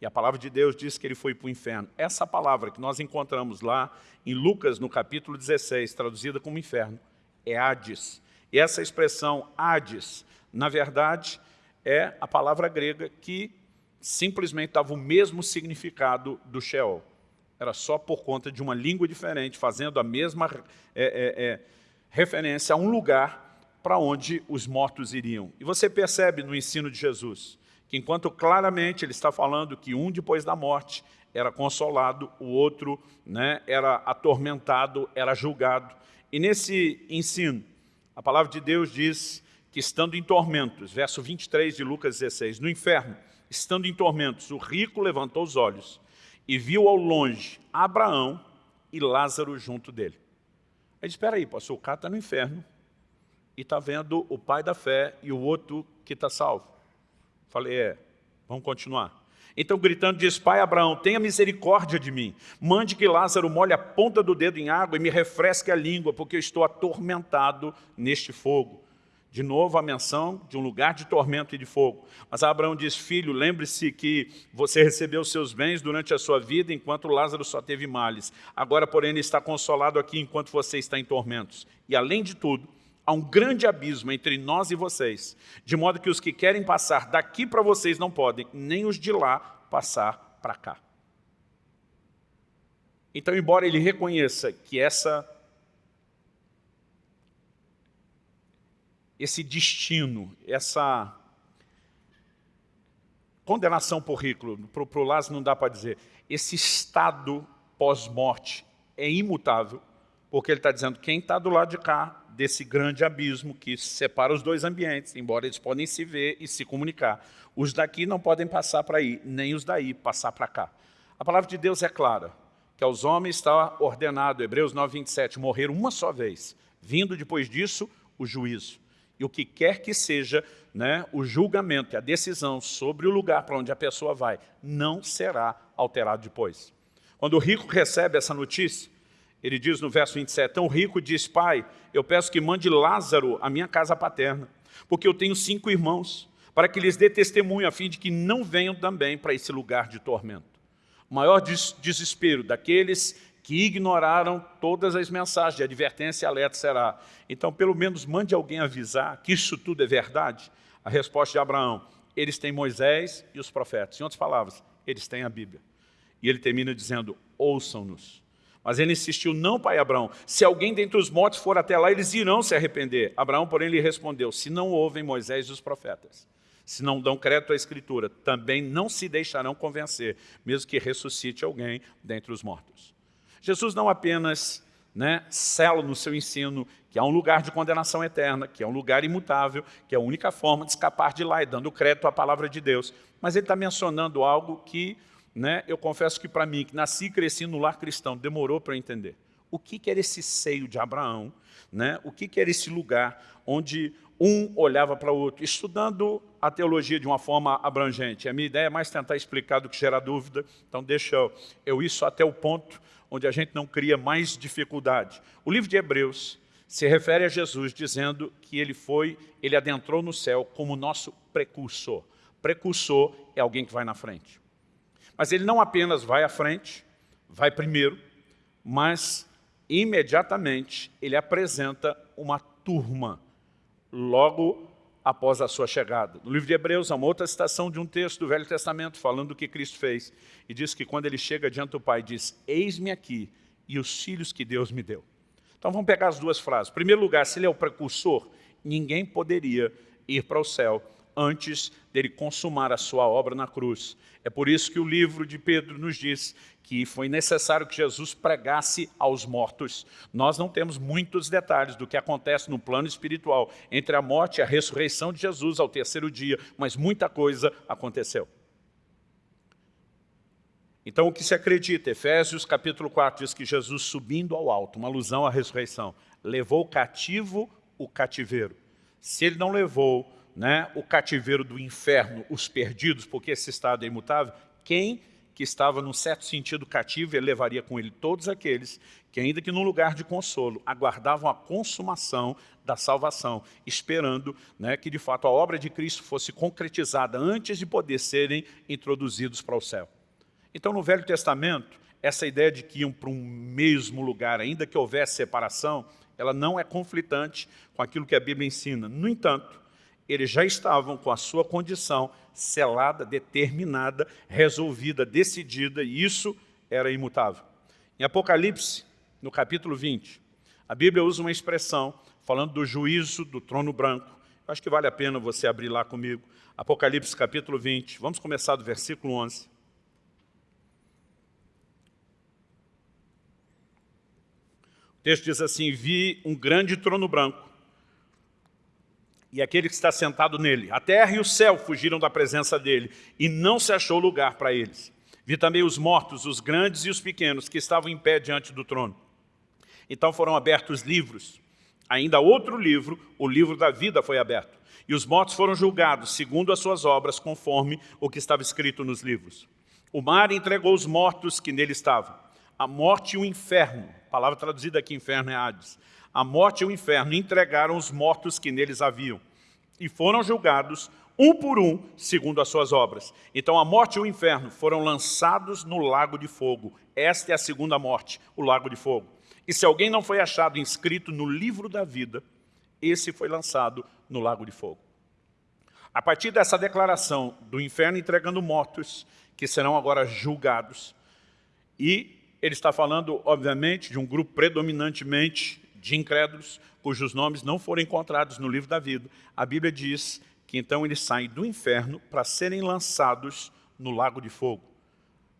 e a palavra de Deus diz que ele foi para o inferno. Essa palavra que nós encontramos lá em Lucas, no capítulo 16, traduzida como inferno, é Hades. E essa expressão Hades, na verdade, é a palavra grega que simplesmente dava o mesmo significado do Sheol. era só por conta de uma língua diferente, fazendo a mesma é, é, é, referência a um lugar para onde os mortos iriam. E você percebe no ensino de Jesus que enquanto claramente ele está falando que um depois da morte era consolado, o outro né, era atormentado, era julgado. E nesse ensino, a palavra de Deus diz que estando em tormentos, verso 23 de Lucas 16, no inferno, estando em tormentos, o rico levantou os olhos e viu ao longe Abraão e Lázaro junto dele. Ele espera aí, pastor, o cara está no inferno e está vendo o pai da fé e o outro que está salvo. Falei, é, vamos continuar. Então, gritando, diz, pai Abraão, tenha misericórdia de mim. Mande que Lázaro molhe a ponta do dedo em água e me refresque a língua, porque eu estou atormentado neste fogo. De novo a menção de um lugar de tormento e de fogo. Mas Abraão diz, filho, lembre-se que você recebeu seus bens durante a sua vida, enquanto Lázaro só teve males. Agora, porém, ele está consolado aqui enquanto você está em tormentos. E além de tudo, há um grande abismo entre nós e vocês, de modo que os que querem passar daqui para vocês não podem, nem os de lá passar para cá. Então, embora ele reconheça que essa esse destino, essa condenação por ridículo, para o Lázaro não dá para dizer, esse estado pós-morte é imutável, porque ele está dizendo, quem está do lado de cá, desse grande abismo que separa os dois ambientes, embora eles podem se ver e se comunicar, os daqui não podem passar para aí, nem os daí passar para cá. A palavra de Deus é clara, que aos homens está ordenado, Hebreus 9, 27, morrer uma só vez, vindo depois disso o juízo. E o que quer que seja né, o julgamento a decisão sobre o lugar para onde a pessoa vai, não será alterado depois. Quando o rico recebe essa notícia, ele diz no verso 27, tão rico diz, pai, eu peço que mande Lázaro à minha casa paterna, porque eu tenho cinco irmãos, para que lhes dê testemunho, a fim de que não venham também para esse lugar de tormento. O maior des desespero daqueles que ignoraram todas as mensagens de advertência e alerta será. Então, pelo menos, mande alguém avisar que isso tudo é verdade. A resposta de Abraão, eles têm Moisés e os profetas. Em outras palavras, eles têm a Bíblia. E ele termina dizendo, ouçam-nos. Mas ele insistiu, não, pai Abraão, se alguém dentre os mortos for até lá, eles irão se arrepender. Abraão, porém, lhe respondeu, se não ouvem Moisés e os profetas, se não dão crédito à Escritura, também não se deixarão convencer, mesmo que ressuscite alguém dentre os mortos. Jesus não apenas né, sela no seu ensino que há um lugar de condenação eterna, que é um lugar imutável, que é a única forma de escapar de lá e dando crédito à palavra de Deus. Mas ele está mencionando algo que, né, eu confesso que para mim, que nasci e cresci no lar cristão, demorou para entender. O que, que era esse seio de Abraão? Né? O que, que era esse lugar onde um olhava para o outro, estudando a teologia de uma forma abrangente. A minha ideia é mais tentar explicar do que gerar dúvida, então deixa eu, eu isso até o ponto onde a gente não cria mais dificuldade. O livro de Hebreus se refere a Jesus dizendo que ele foi, ele adentrou no céu como nosso precursor. Precursor é alguém que vai na frente. Mas ele não apenas vai à frente, vai primeiro, mas imediatamente ele apresenta uma turma logo após a sua chegada. No livro de Hebreus, há uma outra citação de um texto do Velho Testamento falando do que Cristo fez. E diz que quando ele chega diante do Pai, diz, eis-me aqui e os filhos que Deus me deu. Então vamos pegar as duas frases. Em primeiro lugar, se ele é o precursor, ninguém poderia ir para o céu antes dele consumar a sua obra na cruz. É por isso que o livro de Pedro nos diz que foi necessário que Jesus pregasse aos mortos. Nós não temos muitos detalhes do que acontece no plano espiritual entre a morte e a ressurreição de Jesus ao terceiro dia, mas muita coisa aconteceu. Então, o que se acredita? Efésios capítulo 4 diz que Jesus subindo ao alto, uma alusão à ressurreição, levou cativo o cativeiro. Se ele não levou né, o cativeiro do inferno, os perdidos, porque esse estado é imutável, quem que estava, num certo sentido, cativo, ele levaria com ele todos aqueles que, ainda que num lugar de consolo, aguardavam a consumação da salvação, esperando né, que, de fato, a obra de Cristo fosse concretizada antes de poder serem introduzidos para o céu. Então, no Velho Testamento, essa ideia de que iam para um mesmo lugar, ainda que houvesse separação, ela não é conflitante com aquilo que a Bíblia ensina. No entanto, eles já estavam com a sua condição selada, determinada, resolvida, decidida, e isso era imutável. Em Apocalipse, no capítulo 20, a Bíblia usa uma expressão falando do juízo do trono branco. Eu acho que vale a pena você abrir lá comigo. Apocalipse capítulo 20, vamos começar do versículo 11. O texto diz assim, vi um grande trono branco e aquele que está sentado nele. A terra e o céu fugiram da presença dele e não se achou lugar para eles. Vi também os mortos, os grandes e os pequenos, que estavam em pé diante do trono. Então foram abertos livros. Ainda outro livro, o livro da vida foi aberto. E os mortos foram julgados, segundo as suas obras, conforme o que estava escrito nos livros. O mar entregou os mortos que nele estavam. A morte e o inferno, a palavra traduzida aqui, inferno é Hades. A morte e o inferno entregaram os mortos que neles haviam. E foram julgados, um por um, segundo as suas obras. Então a morte e o inferno foram lançados no lago de fogo. Esta é a segunda morte, o lago de fogo. E se alguém não foi achado inscrito no livro da vida, esse foi lançado no lago de fogo. A partir dessa declaração do inferno entregando mortos, que serão agora julgados, e ele está falando, obviamente, de um grupo predominantemente de incrédulos, cujos nomes não foram encontrados no livro da vida. A Bíblia diz que então eles saem do inferno para serem lançados no lago de fogo.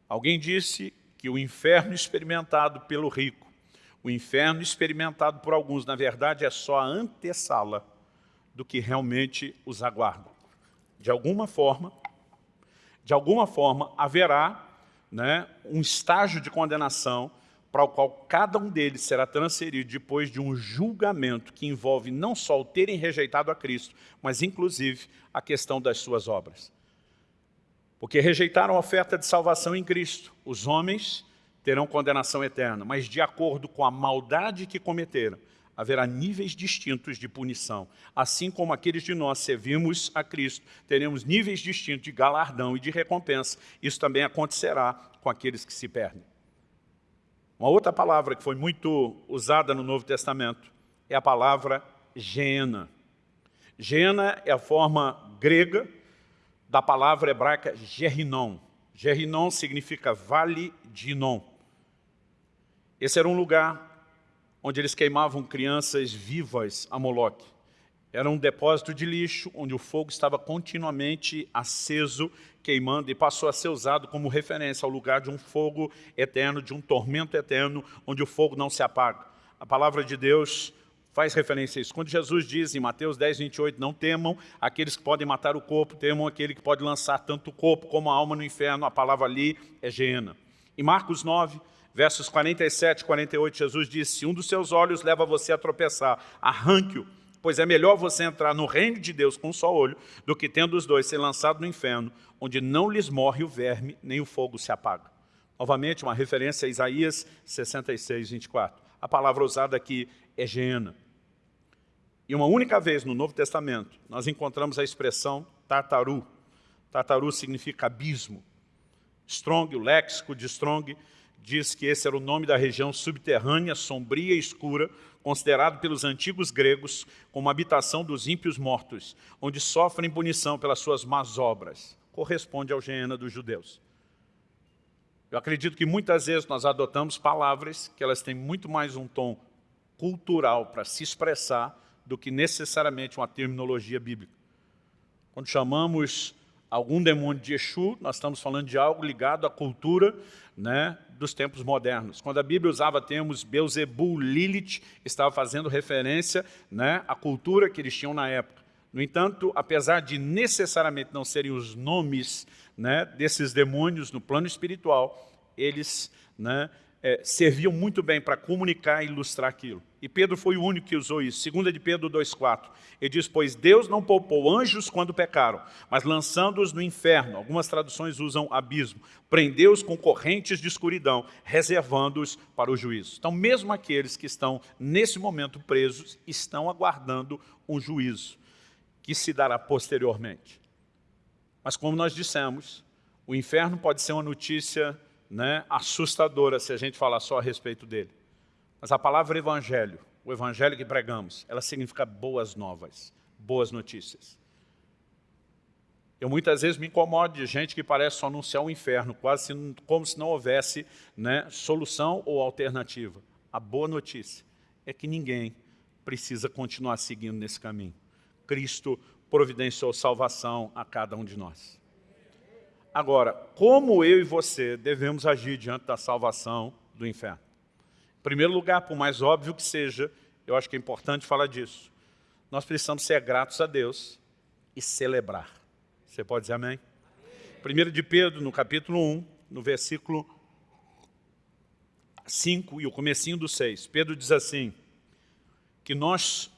Alguém disse que o inferno experimentado pelo rico o inferno experimentado por alguns, na verdade, é só a antessala do que realmente os aguarda. De alguma forma, de alguma forma, haverá né, um estágio de condenação para o qual cada um deles será transferido depois de um julgamento que envolve não só o terem rejeitado a Cristo, mas inclusive a questão das suas obras. Porque rejeitaram a oferta de salvação em Cristo. Os homens terão condenação eterna, mas de acordo com a maldade que cometeram, haverá níveis distintos de punição. Assim como aqueles de nós servimos a Cristo, teremos níveis distintos de galardão e de recompensa. Isso também acontecerá com aqueles que se perdem. Uma outra palavra que foi muito usada no Novo Testamento é a palavra Gena. Gena é a forma grega da palavra hebraica Gerinon. Gerinon significa vale de Inon. Esse era um lugar onde eles queimavam crianças vivas a Moloque. Era um depósito de lixo onde o fogo estava continuamente aceso, queimando, e passou a ser usado como referência ao lugar de um fogo eterno, de um tormento eterno, onde o fogo não se apaga. A palavra de Deus faz referência a isso. Quando Jesus diz em Mateus 10, 28, não temam aqueles que podem matar o corpo, temam aquele que pode lançar tanto o corpo como a alma no inferno, a palavra ali é Geena. Em Marcos 9, versos 47 e 48, Jesus disse, se um dos seus olhos leva você a tropeçar, arranque-o, pois é melhor você entrar no reino de Deus com um só olho, do que tendo os dois ser lançado no inferno, onde não lhes morre o verme, nem o fogo se apaga. Novamente, uma referência a Isaías 66, 24. A palavra usada aqui é Geena. E uma única vez no Novo Testamento, nós encontramos a expressão tartaru. Tartaru significa abismo. Strong, o léxico de Strong, diz que esse era o nome da região subterrânea, sombria e escura, considerado pelos antigos gregos como habitação dos ímpios mortos, onde sofrem punição pelas suas más obras. Corresponde ao Geena dos judeus. Eu acredito que muitas vezes nós adotamos palavras que elas têm muito mais um tom cultural para se expressar do que necessariamente uma terminologia bíblica. Quando chamamos algum demônio de Exu, nós estamos falando de algo ligado à cultura né, dos tempos modernos. Quando a Bíblia usava termos Beuzebu, Lilith, estava fazendo referência né, à cultura que eles tinham na época. No entanto, apesar de necessariamente não serem os nomes né, desses demônios no plano espiritual, eles né, é, serviam muito bem para comunicar e ilustrar aquilo. E Pedro foi o único que usou isso. Segunda de Pedro 2,4. Ele diz, pois Deus não poupou anjos quando pecaram, mas lançando-os no inferno. Algumas traduções usam abismo. Prendeu-os com correntes de escuridão, reservando-os para o juízo. Então, mesmo aqueles que estão nesse momento presos, estão aguardando um juízo que se dará posteriormente. Mas como nós dissemos, o inferno pode ser uma notícia né, assustadora se a gente falar só a respeito dele. Mas a palavra evangelho, o evangelho que pregamos, ela significa boas novas, boas notícias. Eu muitas vezes me incomodo de gente que parece só anunciar o inferno, quase como se não houvesse né, solução ou alternativa. A boa notícia é que ninguém precisa continuar seguindo nesse caminho. Cristo providenciou salvação a cada um de nós. Agora, como eu e você devemos agir diante da salvação do inferno? Em primeiro lugar, por mais óbvio que seja, eu acho que é importante falar disso. Nós precisamos ser gratos a Deus e celebrar. Você pode dizer amém? 1 de Pedro, no capítulo 1, no versículo 5 e o comecinho do 6. Pedro diz assim, que nós,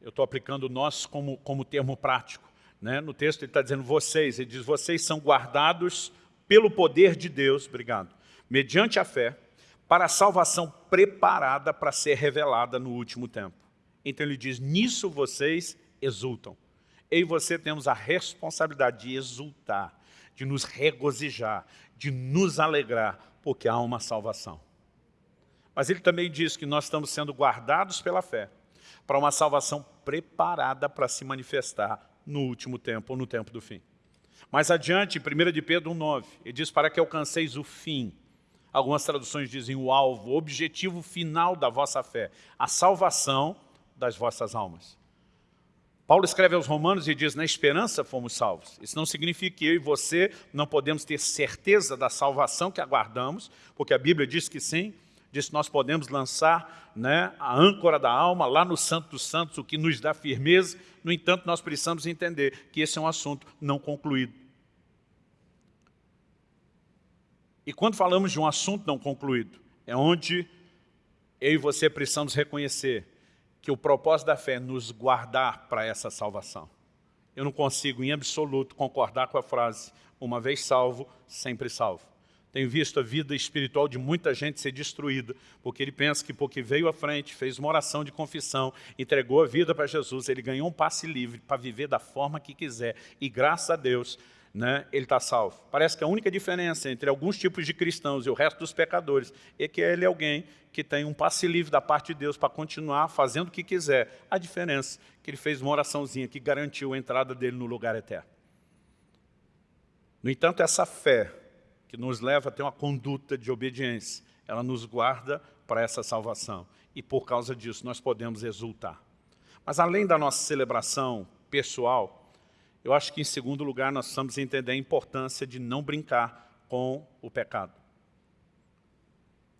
eu estou aplicando nós como, como termo prático, né? no texto ele está dizendo vocês, ele diz vocês são guardados pelo poder de Deus, obrigado, mediante a fé, para a salvação preparada para ser revelada no último tempo. Então ele diz, nisso vocês exultam. Eu e você temos a responsabilidade de exultar, de nos regozijar, de nos alegrar, porque há uma salvação. Mas ele também diz que nós estamos sendo guardados pela fé para uma salvação preparada para se manifestar no último tempo, ou no tempo do fim. Mais adiante, em 1 de Pedro 1,9, ele diz para que alcanceis o fim. Algumas traduções dizem o alvo, o objetivo final da vossa fé, a salvação das vossas almas. Paulo escreve aos romanos e diz, na esperança fomos salvos. Isso não significa que eu e você não podemos ter certeza da salvação que aguardamos, porque a Bíblia diz que sim, diz que nós podemos lançar né, a âncora da alma lá no Santo dos Santos, o que nos dá firmeza. No entanto, nós precisamos entender que esse é um assunto não concluído. E quando falamos de um assunto não concluído, é onde eu e você precisamos reconhecer que o propósito da fé é nos guardar para essa salvação. Eu não consigo, em absoluto, concordar com a frase uma vez salvo, sempre salvo. Tenho visto a vida espiritual de muita gente ser destruída, porque ele pensa que porque veio à frente, fez uma oração de confissão, entregou a vida para Jesus, ele ganhou um passe livre para viver da forma que quiser. E graças a Deus, né, ele está salvo. Parece que a única diferença entre alguns tipos de cristãos e o resto dos pecadores é que ele é alguém que tem um passe livre da parte de Deus para continuar fazendo o que quiser. A diferença é que ele fez uma oraçãozinha que garantiu a entrada dele no lugar eterno. No entanto, essa fé que nos leva a ter uma conduta de obediência, ela nos guarda para essa salvação. E por causa disso nós podemos exultar. Mas além da nossa celebração pessoal, eu acho que, em segundo lugar, nós precisamos entender a importância de não brincar com o pecado.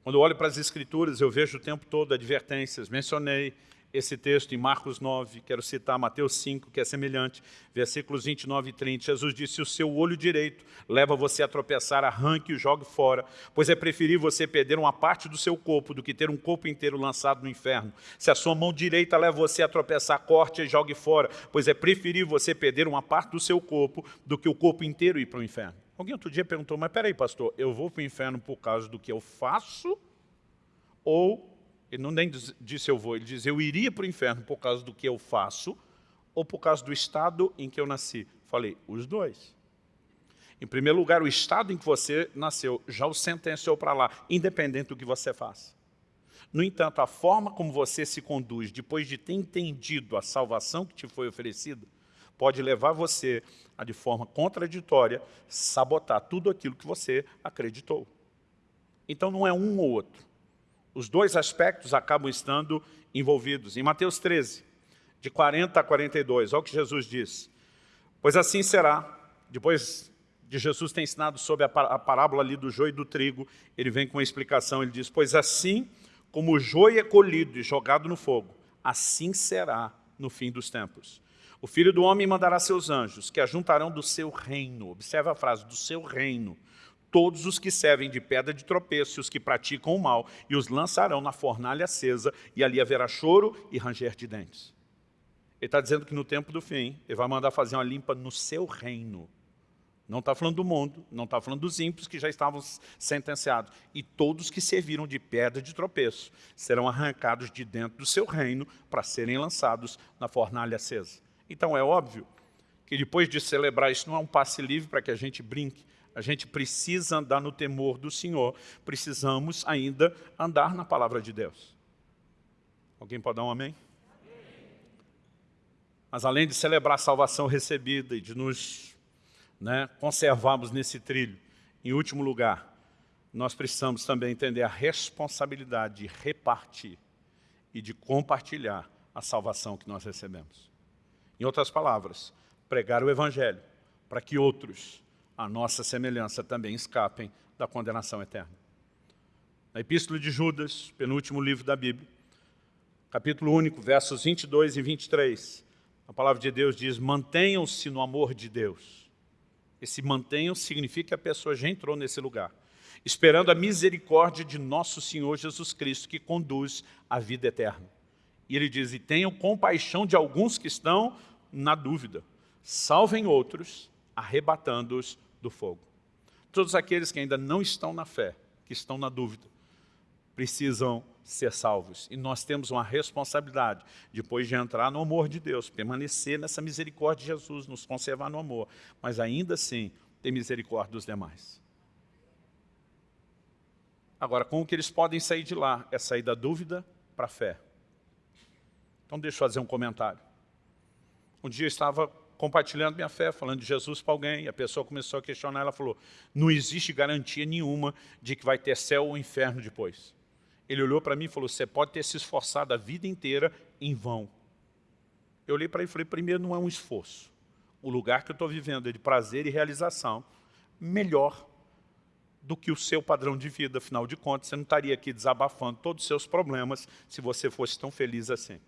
Quando eu olho para as Escrituras, eu vejo o tempo todo advertências. Mencionei esse texto em Marcos 9, quero citar Mateus 5, que é semelhante, versículos 29 e 30. Jesus disse, se o seu olho direito leva você a tropeçar, arranque e jogue fora, pois é preferível você perder uma parte do seu corpo do que ter um corpo inteiro lançado no inferno. Se a sua mão direita leva você a tropeçar, corte e jogue fora, pois é preferível você perder uma parte do seu corpo do que o corpo inteiro ir para o inferno. Alguém outro dia perguntou, mas peraí pastor, eu vou para o inferno por causa do que eu faço ou ele não nem disse eu vou, ele diz eu iria para o inferno por causa do que eu faço ou por causa do estado em que eu nasci. Falei, os dois. Em primeiro lugar, o estado em que você nasceu já o sentenciou para lá, independente do que você faça. No entanto, a forma como você se conduz, depois de ter entendido a salvação que te foi oferecida, pode levar você a, de forma contraditória, sabotar tudo aquilo que você acreditou. Então, não é um ou outro. Os dois aspectos acabam estando envolvidos. Em Mateus 13, de 40 a 42, olha o que Jesus diz. Pois assim será, depois de Jesus ter ensinado sobre a parábola ali do joio e do trigo, ele vem com uma explicação, ele diz, pois assim como o joio é colhido e jogado no fogo, assim será no fim dos tempos. O Filho do Homem mandará seus anjos, que ajuntarão do seu reino, observa a frase, do seu reino, todos os que servem de pedra de tropeço e os que praticam o mal, e os lançarão na fornalha acesa, e ali haverá choro e ranger de dentes. Ele está dizendo que no tempo do fim, ele vai mandar fazer uma limpa no seu reino. Não está falando do mundo, não está falando dos ímpios que já estavam sentenciados. E todos que serviram de pedra de tropeço serão arrancados de dentro do seu reino para serem lançados na fornalha acesa. Então é óbvio que depois de celebrar isso não é um passe livre para que a gente brinque, a gente precisa andar no temor do Senhor, precisamos ainda andar na palavra de Deus. Alguém pode dar um amém? Mas além de celebrar a salvação recebida e de nos né, conservarmos nesse trilho, em último lugar, nós precisamos também entender a responsabilidade de repartir e de compartilhar a salvação que nós recebemos. Em outras palavras, pregar o Evangelho para que outros, a nossa semelhança, também escapem da condenação eterna. Na Epístola de Judas, penúltimo livro da Bíblia, capítulo único, versos 22 e 23, a palavra de Deus diz, mantenham-se no amor de Deus. Esse mantenham significa que a pessoa já entrou nesse lugar, esperando a misericórdia de nosso Senhor Jesus Cristo, que conduz à vida eterna. E ele diz, e tenham compaixão de alguns que estão na dúvida, salvem outros, arrebatando-os do fogo. Todos aqueles que ainda não estão na fé, que estão na dúvida, precisam ser salvos. E nós temos uma responsabilidade, depois de entrar no amor de Deus, permanecer nessa misericórdia de Jesus, nos conservar no amor, mas ainda assim ter misericórdia dos demais. Agora, como que eles podem sair de lá? É sair da dúvida para a fé. Então deixa eu fazer um comentário. Um dia eu estava compartilhando minha fé, falando de Jesus para alguém, a pessoa começou a questionar, ela falou, não existe garantia nenhuma de que vai ter céu ou inferno depois. Ele olhou para mim e falou, você pode ter se esforçado a vida inteira em vão. Eu olhei para ele e falei, primeiro não é um esforço. O lugar que eu estou vivendo é de prazer e realização, melhor do que o seu padrão de vida. Afinal de contas, você não estaria aqui desabafando todos os seus problemas se você fosse tão feliz assim.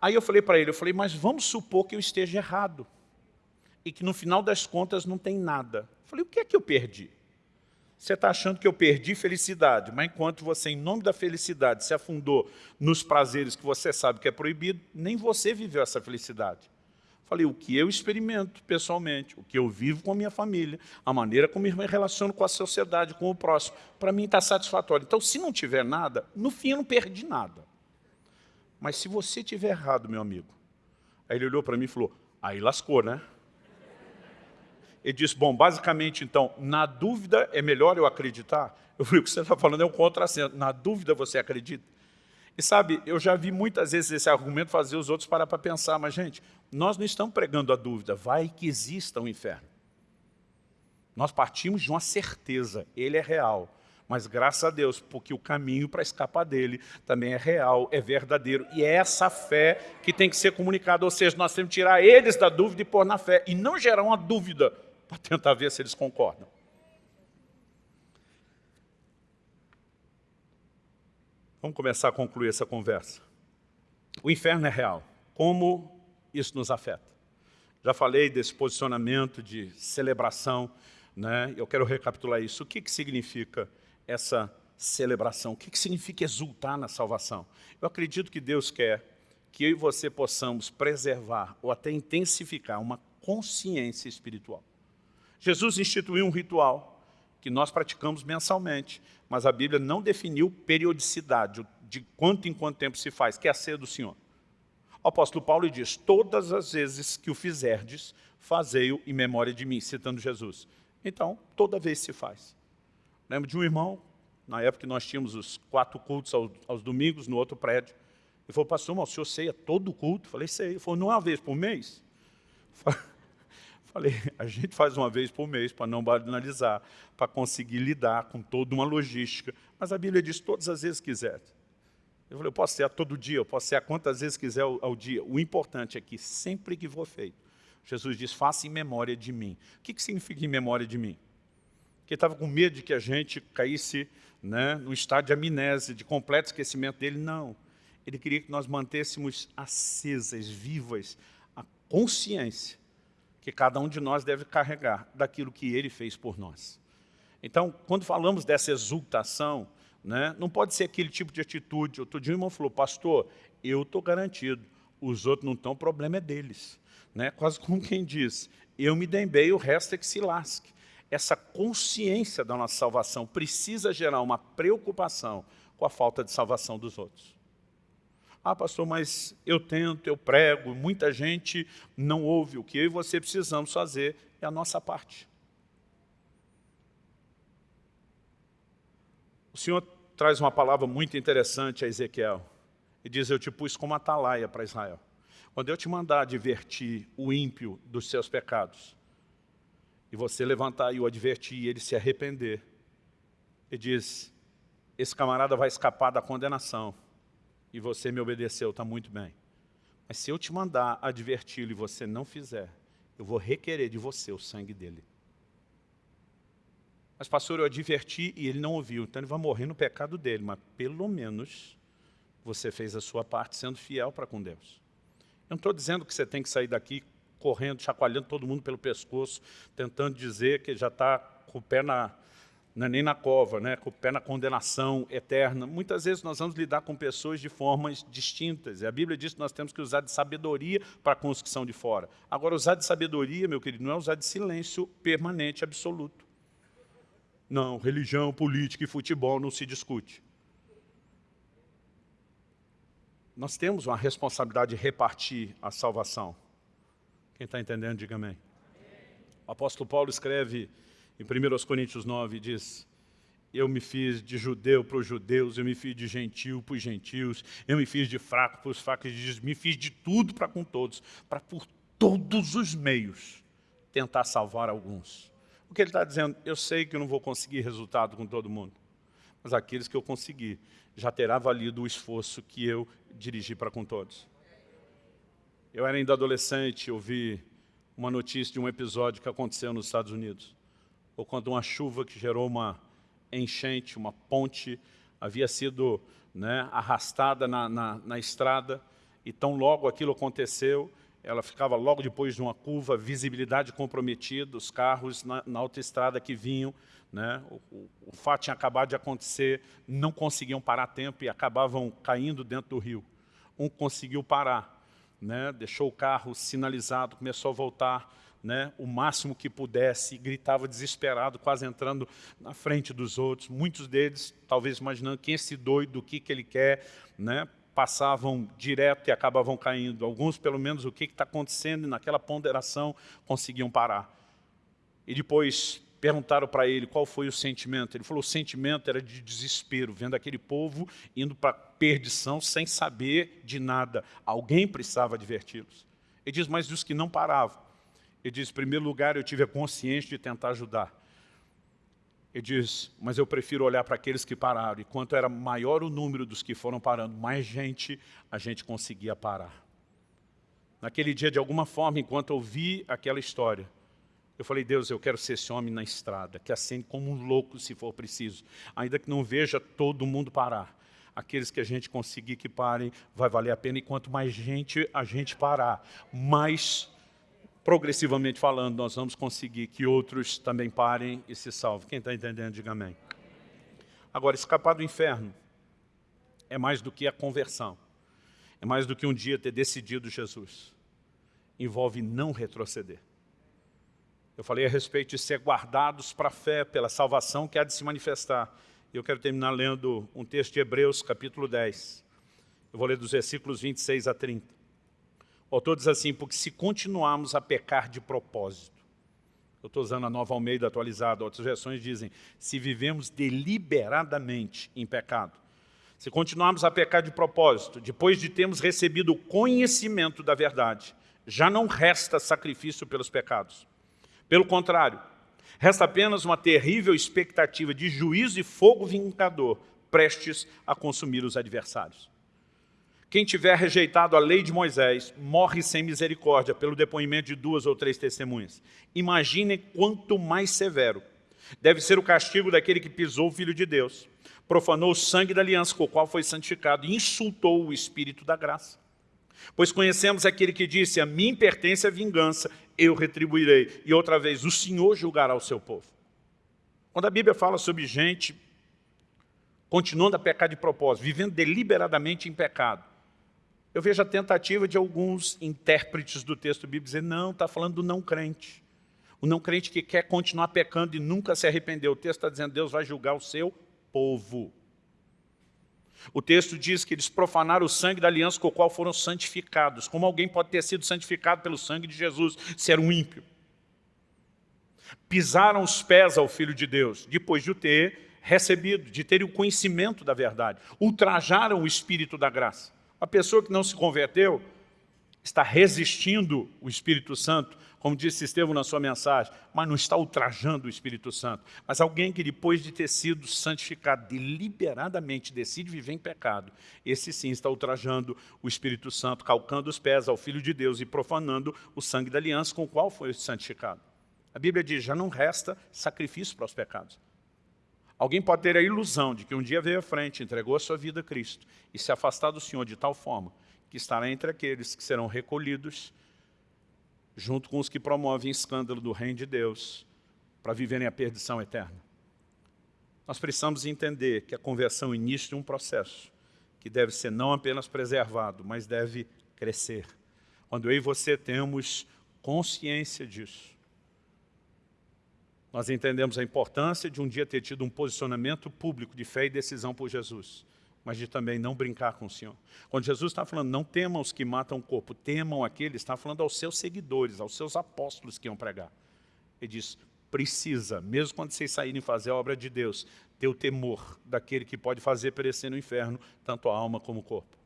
Aí eu falei para ele, eu falei, mas vamos supor que eu esteja errado. E que no final das contas não tem nada. Eu falei, o que é que eu perdi? Você está achando que eu perdi felicidade, mas enquanto você, em nome da felicidade, se afundou nos prazeres que você sabe que é proibido, nem você viveu essa felicidade. Falei, o que eu experimento pessoalmente, o que eu vivo com a minha família, a maneira como me relaciono com a sociedade, com o próximo, para mim está satisfatório. Então, se não tiver nada, no fim eu não perdi nada. Mas se você tiver errado, meu amigo, aí ele olhou para mim e falou, aí lascou, né? Ele disse, bom, basicamente, então, na dúvida é melhor eu acreditar? Eu falei, o que você está falando é um contrassenso. Na dúvida você acredita? E sabe, eu já vi muitas vezes esse argumento fazer os outros parar para pensar, mas, gente, nós não estamos pregando a dúvida, vai que exista um inferno. Nós partimos de uma certeza, ele é real. Mas graças a Deus, porque o caminho para escapar dele também é real, é verdadeiro. E é essa fé que tem que ser comunicada. Ou seja, nós temos que tirar eles da dúvida e pôr na fé. E não gerar uma dúvida para tentar ver se eles concordam. Vamos começar a concluir essa conversa. O inferno é real. Como isso nos afeta? Já falei desse posicionamento de celebração, né? eu quero recapitular isso. O que, que significa essa celebração? O que, que significa exultar na salvação? Eu acredito que Deus quer que eu e você possamos preservar ou até intensificar uma consciência espiritual. Jesus instituiu um ritual que nós praticamos mensalmente, mas a Bíblia não definiu periodicidade, de quanto em quanto tempo se faz, que é a ceia do Senhor. O apóstolo Paulo diz, todas as vezes que o fizerdes, fazei-o em memória de mim, citando Jesus. Então, toda vez se faz. Lembro de um irmão, na época que nós tínhamos os quatro cultos aos, aos domingos no outro prédio, ele falou, pastor, mas o senhor ceia todo culto? Eu falei, sei. Ele falou, não é uma vez por mês? Falei, a gente faz uma vez por mês para não banalizar, para conseguir lidar com toda uma logística. Mas a Bíblia diz todas as vezes quiser. Eu falei, eu posso a todo dia, eu posso ser a quantas vezes quiser ao, ao dia. O importante é que sempre que for feito, Jesus diz, faça em memória de mim. O que, que significa em memória de mim? Porque estava com medo de que a gente caísse né, no estado de amnésia, de completo esquecimento dele. Não. Ele queria que nós mantêssemos acesas, vivas, a consciência que cada um de nós deve carregar daquilo que ele fez por nós. Então, quando falamos dessa exultação, né, não pode ser aquele tipo de atitude. Outro dia o irmão falou, pastor, eu estou garantido, os outros não estão, o problema é deles. Né? Quase como quem diz, eu me dei bem, o resto é que se lasque. Essa consciência da nossa salvação precisa gerar uma preocupação com a falta de salvação dos outros. Ah, pastor, mas eu tento, eu prego, muita gente não ouve. O que eu e você precisamos fazer é a nossa parte. O Senhor traz uma palavra muito interessante a Ezequiel. E diz, eu te pus como atalaia para Israel. Quando eu te mandar advertir o ímpio dos seus pecados, e você levantar e o advertir e ele se arrepender, e diz, esse camarada vai escapar da condenação, e você me obedeceu, está muito bem. Mas se eu te mandar adverti-lo e você não fizer, eu vou requerer de você o sangue dele. Mas, pastor, eu adverti e ele não ouviu, então ele vai morrer no pecado dele, mas pelo menos você fez a sua parte sendo fiel para com Deus. Eu não estou dizendo que você tem que sair daqui correndo, chacoalhando todo mundo pelo pescoço, tentando dizer que já está com o pé na, é nem na cova, né, com o pé na condenação eterna. Muitas vezes nós vamos lidar com pessoas de formas distintas. E a Bíblia diz que nós temos que usar de sabedoria para que são de fora. Agora, usar de sabedoria, meu querido, não é usar de silêncio permanente, absoluto. Não, religião, política e futebol não se discute. Nós temos uma responsabilidade de repartir a salvação. Quem está entendendo, diga amém. O apóstolo Paulo escreve em 1 Coríntios 9, diz, eu me fiz de judeu para os judeus, eu me fiz de gentil para os gentios, eu me fiz de fraco para os fracos, me fiz de tudo para com todos, para por todos os meios tentar salvar alguns. O que ele está dizendo? Eu sei que eu não vou conseguir resultado com todo mundo, mas aqueles que eu conseguir já terá valido o esforço que eu dirigi para com todos. Eu era ainda adolescente, ouvi uma notícia de um episódio que aconteceu nos Estados Unidos, ou quando uma chuva que gerou uma enchente, uma ponte, havia sido né, arrastada na, na, na estrada, e tão logo aquilo aconteceu, ela ficava logo depois de uma curva, visibilidade comprometida, os carros na, na autoestrada que vinham, né, o, o, o, fato tinha acabado de acontecer, não conseguiam parar a tempo e acabavam caindo dentro do rio. Um conseguiu parar, né, deixou o carro sinalizado, começou a voltar né, o máximo que pudesse, gritava desesperado, quase entrando na frente dos outros. Muitos deles, talvez imaginando quem é esse doido, o que, que ele quer, né, passavam direto e acabavam caindo. Alguns, pelo menos, o que está acontecendo, e naquela ponderação conseguiam parar. E depois perguntaram para ele qual foi o sentimento. Ele falou, o sentimento era de desespero, vendo aquele povo indo para perdição sem saber de nada. Alguém precisava adverti-los. Ele diz, mas dos que não paravam. Ele diz, em primeiro lugar, eu tive a consciência de tentar ajudar. Ele diz, mas eu prefiro olhar para aqueles que pararam. E quanto era maior o número dos que foram parando, mais gente a gente conseguia parar. Naquele dia, de alguma forma, enquanto eu vi aquela história, eu falei, Deus, eu quero ser esse homem na estrada, que acende como um louco se for preciso, ainda que não veja todo mundo parar. Aqueles que a gente conseguir que parem, vai valer a pena, e quanto mais gente a gente parar, mais progressivamente falando, nós vamos conseguir que outros também parem e se salvem. Quem está entendendo, diga amém. Agora, escapar do inferno é mais do que a conversão. É mais do que um dia ter decidido Jesus. Envolve não retroceder. Eu falei a respeito de ser guardados para a fé, pela salvação que há de se manifestar. Eu quero terminar lendo um texto de Hebreus, capítulo 10. Eu vou ler dos versículos 26 a 30. O autor diz assim, porque se continuarmos a pecar de propósito, eu estou usando a nova Almeida atualizada, outras versões dizem, se vivemos deliberadamente em pecado, se continuarmos a pecar de propósito, depois de termos recebido o conhecimento da verdade, já não resta sacrifício pelos pecados pelo contrário, resta apenas uma terrível expectativa de juízo e fogo vingador, prestes a consumir os adversários. Quem tiver rejeitado a lei de Moisés morre sem misericórdia pelo depoimento de duas ou três testemunhas. Imaginem quanto mais severo deve ser o castigo daquele que pisou o Filho de Deus, profanou o sangue da aliança com o qual foi santificado e insultou o Espírito da graça. Pois conhecemos aquele que disse, a mim pertence a vingança, eu retribuirei. E outra vez, o Senhor julgará o seu povo. Quando a Bíblia fala sobre gente continuando a pecar de propósito, vivendo deliberadamente em pecado, eu vejo a tentativa de alguns intérpretes do texto bíblico dizer, não, está falando do não crente. O não crente que quer continuar pecando e nunca se arrependeu. O texto está dizendo, Deus vai julgar o seu povo. O texto diz que eles profanaram o sangue da aliança com o qual foram santificados. Como alguém pode ter sido santificado pelo sangue de Jesus se era um ímpio? Pisaram os pés ao Filho de Deus, depois de o ter recebido, de ter o conhecimento da verdade. Ultrajaram o Espírito da graça. A pessoa que não se converteu está resistindo o Espírito Santo, como disse Estevão na sua mensagem, mas não está ultrajando o Espírito Santo. Mas alguém que depois de ter sido santificado deliberadamente decide viver em pecado, esse sim está ultrajando o Espírito Santo, calcando os pés ao Filho de Deus e profanando o sangue da aliança com o qual foi santificado. A Bíblia diz, já não resta sacrifício para os pecados. Alguém pode ter a ilusão de que um dia veio à frente, entregou a sua vida a Cristo e se afastar do Senhor de tal forma que estará entre aqueles que serão recolhidos junto com os que promovem escândalo do reino de Deus para viverem a perdição eterna. Nós precisamos entender que a conversão inicia um processo que deve ser não apenas preservado, mas deve crescer. Quando eu e você temos consciência disso, nós entendemos a importância de um dia ter tido um posicionamento público de fé e decisão por Jesus mas de também não brincar com o Senhor. Quando Jesus está falando, não temam os que matam o corpo, temam aqueles, está falando aos seus seguidores, aos seus apóstolos que iam pregar. Ele diz, precisa, mesmo quando vocês saírem fazer a obra de Deus, ter o temor daquele que pode fazer perecer no inferno, tanto a alma como o corpo.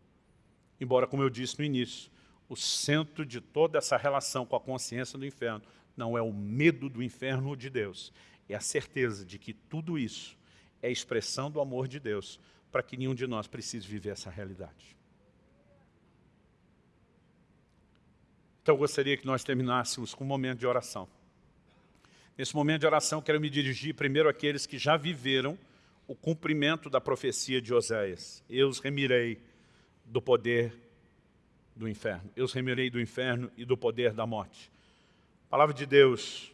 Embora, como eu disse no início, o centro de toda essa relação com a consciência do inferno não é o medo do inferno ou de Deus, é a certeza de que tudo isso é expressão do amor de Deus para que nenhum de nós precise viver essa realidade. Então eu gostaria que nós terminássemos com um momento de oração. Nesse momento de oração, quero me dirigir primeiro àqueles que já viveram o cumprimento da profecia de Oséias. Eu os remirei do poder do inferno. Eu os remirei do inferno e do poder da morte. A palavra de Deus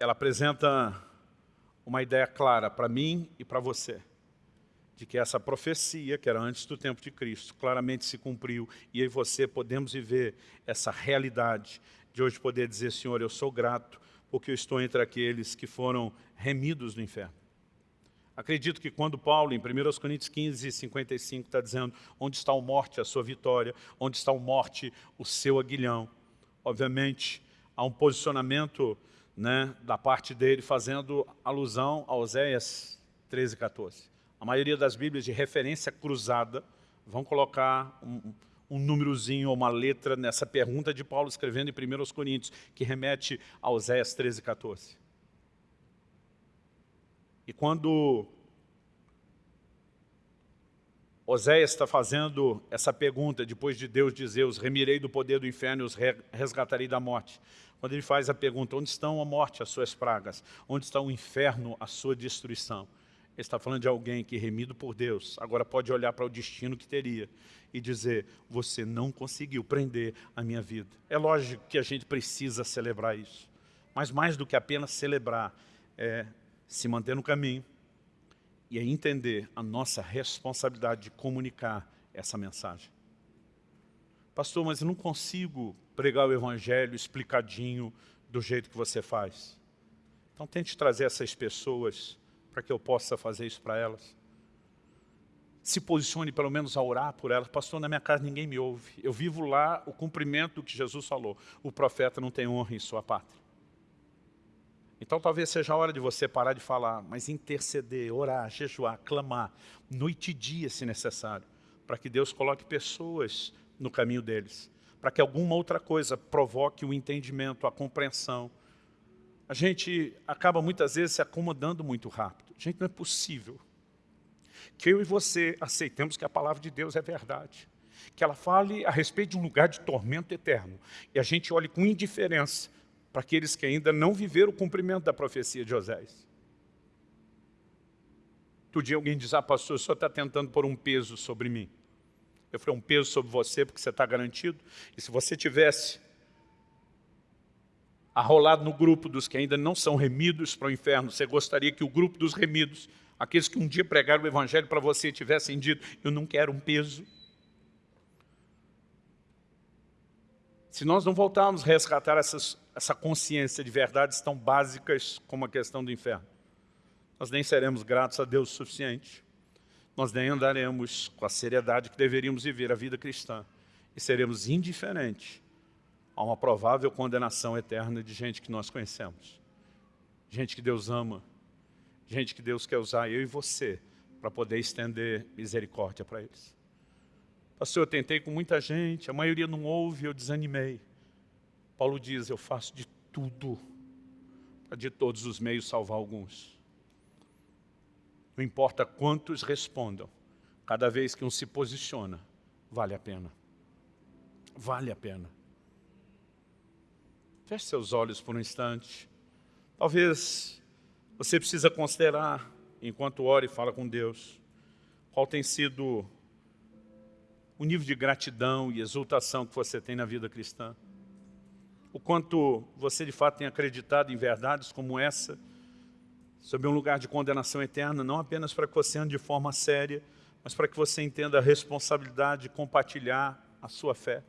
ela apresenta uma ideia clara para mim e para você, de que essa profecia, que era antes do tempo de Cristo, claramente se cumpriu, e eu e você podemos viver essa realidade de hoje poder dizer, Senhor, eu sou grato, porque eu estou entre aqueles que foram remidos do inferno. Acredito que quando Paulo, em 1 Coríntios 15, 55, está dizendo onde está o morte, a sua vitória, onde está o morte, o seu aguilhão. Obviamente, há um posicionamento né, da parte dele, fazendo alusão a Oséias 13, 14. A maioria das Bíblias de referência cruzada vão colocar um, um númerozinho ou uma letra nessa pergunta de Paulo escrevendo em 1 Coríntios, que remete a Oséias 13, 14. E quando Oséias está fazendo essa pergunta, depois de Deus dizer, os remirei do poder do inferno e os resgatarei da morte quando ele faz a pergunta, onde estão a morte, as suas pragas? Onde está o inferno, a sua destruição? Ele está falando de alguém que, remido por Deus, agora pode olhar para o destino que teria e dizer, você não conseguiu prender a minha vida. É lógico que a gente precisa celebrar isso, mas mais do que apenas celebrar, é se manter no caminho e é entender a nossa responsabilidade de comunicar essa mensagem. Pastor, mas eu não consigo pregar o Evangelho explicadinho do jeito que você faz. Então tente trazer essas pessoas para que eu possa fazer isso para elas. Se posicione pelo menos a orar por elas. Pastor, na minha casa ninguém me ouve. Eu vivo lá o cumprimento do que Jesus falou. O profeta não tem honra em sua pátria. Então talvez seja a hora de você parar de falar, mas interceder, orar, jejuar, clamar, noite e dia se necessário, para que Deus coloque pessoas no caminho deles para que alguma outra coisa provoque o entendimento, a compreensão. A gente acaba muitas vezes se acomodando muito rápido. Gente, não é possível que eu e você aceitemos que a palavra de Deus é verdade. Que ela fale a respeito de um lugar de tormento eterno. E a gente olhe com indiferença para aqueles que ainda não viveram o cumprimento da profecia de Osés. Outro dia alguém diz, ah pastor, o senhor está tentando pôr um peso sobre mim. Eu falei, um peso sobre você porque você está garantido. E se você tivesse arrolado no grupo dos que ainda não são remidos para o inferno, você gostaria que o grupo dos remidos, aqueles que um dia pregaram o evangelho para você, tivessem dito, eu não quero um peso. Se nós não voltarmos a resgatar essas, essa consciência de verdades tão básicas como a questão do inferno, nós nem seremos gratos a Deus o suficiente nós nem andaremos com a seriedade que deveríamos viver a vida cristã e seremos indiferentes a uma provável condenação eterna de gente que nós conhecemos. Gente que Deus ama, gente que Deus quer usar eu e você para poder estender misericórdia para eles. Pastor, eu tentei com muita gente, a maioria não ouve, eu desanimei. Paulo diz, eu faço de tudo para de todos os meios salvar alguns. Não importa quantos respondam, cada vez que um se posiciona, vale a pena. Vale a pena. Feche seus olhos por um instante. Talvez você precisa considerar, enquanto ora e fala com Deus, qual tem sido o nível de gratidão e exultação que você tem na vida cristã. O quanto você de fato tem acreditado em verdades como essa, sobre um lugar de condenação eterna, não apenas para que você ande de forma séria, mas para que você entenda a responsabilidade de compartilhar a sua fé.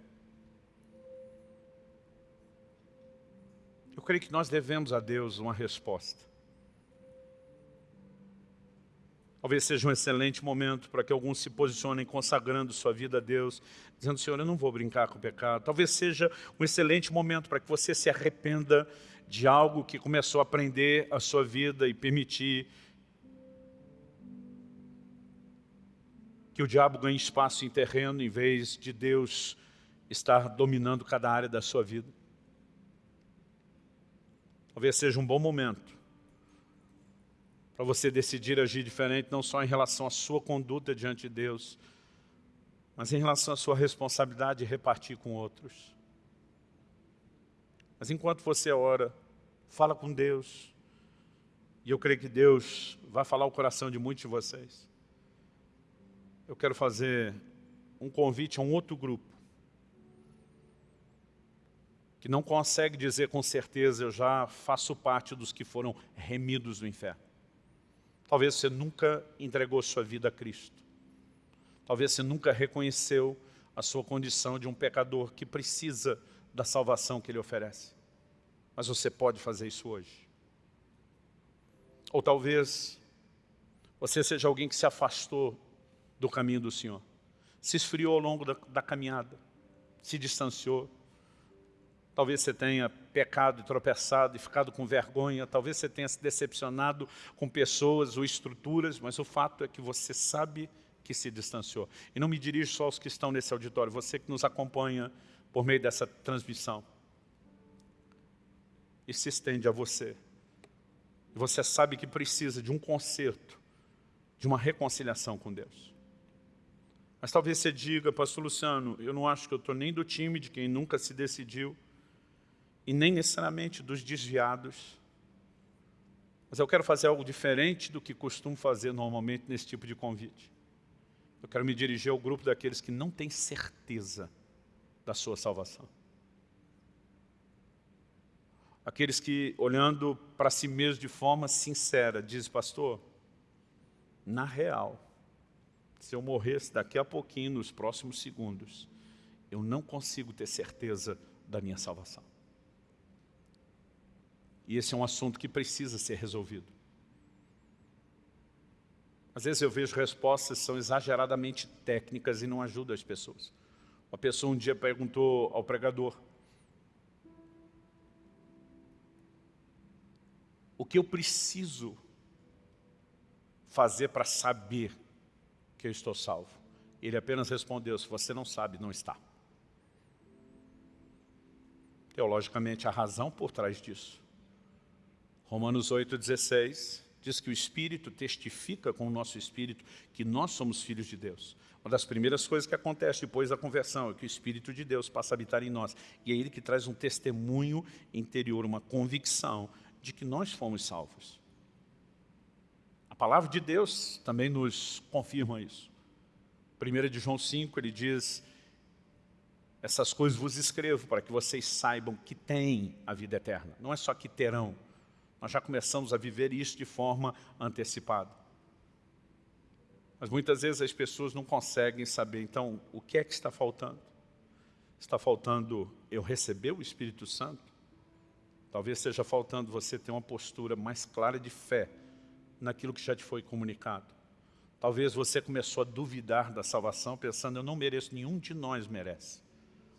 Eu creio que nós devemos a Deus uma resposta. Talvez seja um excelente momento para que alguns se posicionem consagrando sua vida a Deus, dizendo, Senhor, eu não vou brincar com o pecado. Talvez seja um excelente momento para que você se arrependa de algo que começou a aprender a sua vida e permitir que o diabo ganhe espaço em terreno em vez de Deus estar dominando cada área da sua vida. Talvez seja um bom momento para você decidir agir diferente, não só em relação à sua conduta diante de Deus, mas em relação à sua responsabilidade de repartir com outros. Mas enquanto você ora, fala com Deus, e eu creio que Deus vai falar o coração de muitos de vocês. Eu quero fazer um convite a um outro grupo, que não consegue dizer com certeza, eu já faço parte dos que foram remidos do inferno. Talvez você nunca entregou sua vida a Cristo. Talvez você nunca reconheceu a sua condição de um pecador que precisa da salvação que Ele oferece. Mas você pode fazer isso hoje. Ou talvez você seja alguém que se afastou do caminho do Senhor. Se esfriou ao longo da, da caminhada. Se distanciou Talvez você tenha pecado e tropeçado e ficado com vergonha, talvez você tenha se decepcionado com pessoas ou estruturas, mas o fato é que você sabe que se distanciou. E não me dirijo só aos que estão nesse auditório, você que nos acompanha por meio dessa transmissão. E se estende a você. Você sabe que precisa de um conserto, de uma reconciliação com Deus. Mas talvez você diga, pastor Luciano, eu não acho que eu estou nem do time de quem nunca se decidiu, e nem necessariamente dos desviados. Mas eu quero fazer algo diferente do que costumo fazer normalmente nesse tipo de convite. Eu quero me dirigir ao grupo daqueles que não têm certeza da sua salvação. Aqueles que, olhando para si mesmos de forma sincera, dizem, pastor, na real, se eu morresse daqui a pouquinho, nos próximos segundos, eu não consigo ter certeza da minha salvação. E esse é um assunto que precisa ser resolvido. Às vezes eu vejo respostas que são exageradamente técnicas e não ajudam as pessoas. Uma pessoa um dia perguntou ao pregador, o que eu preciso fazer para saber que eu estou salvo? Ele apenas respondeu, se você não sabe, não está. Teologicamente, a razão por trás disso Romanos 8,16 diz que o Espírito testifica com o nosso Espírito que nós somos filhos de Deus. Uma das primeiras coisas que acontece depois da conversão é que o Espírito de Deus passa a habitar em nós. E é Ele que traz um testemunho interior, uma convicção de que nós fomos salvos. A palavra de Deus também nos confirma isso. 1 de João 5, ele diz, essas coisas vos escrevo para que vocês saibam que têm a vida eterna. Não é só que terão, nós já começamos a viver isso de forma antecipada. Mas muitas vezes as pessoas não conseguem saber, então, o que é que está faltando? Está faltando eu receber o Espírito Santo? Talvez esteja faltando você ter uma postura mais clara de fé naquilo que já te foi comunicado. Talvez você começou a duvidar da salvação, pensando, eu não mereço, nenhum de nós merece.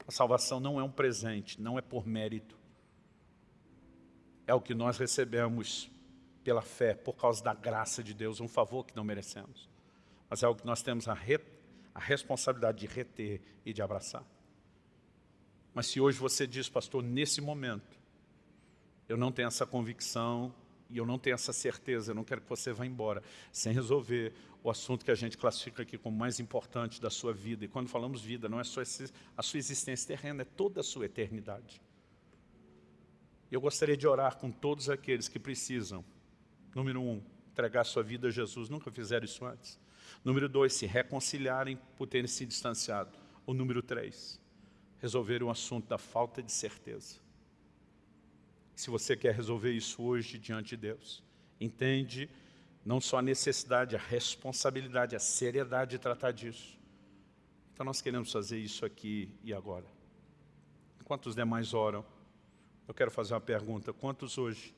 A salvação não é um presente, não é por mérito é o que nós recebemos pela fé, por causa da graça de Deus, um favor que não merecemos. mas é algo que nós temos a, re, a responsabilidade de reter e de abraçar. Mas se hoje você diz, pastor, nesse momento, eu não tenho essa convicção e eu não tenho essa certeza, eu não quero que você vá embora sem resolver o assunto que a gente classifica aqui como mais importante da sua vida. E quando falamos vida, não é só a sua existência terrena, é toda a sua eternidade. Eu gostaria de orar com todos aqueles que precisam, número um, entregar sua vida a Jesus, nunca fizeram isso antes. Número dois, se reconciliarem por terem se distanciado. O número três, resolver o assunto da falta de certeza. Se você quer resolver isso hoje diante de Deus, entende não só a necessidade, a responsabilidade, a seriedade de tratar disso. Então nós queremos fazer isso aqui e agora. Enquanto os demais oram, eu quero fazer uma pergunta. Quantos hoje,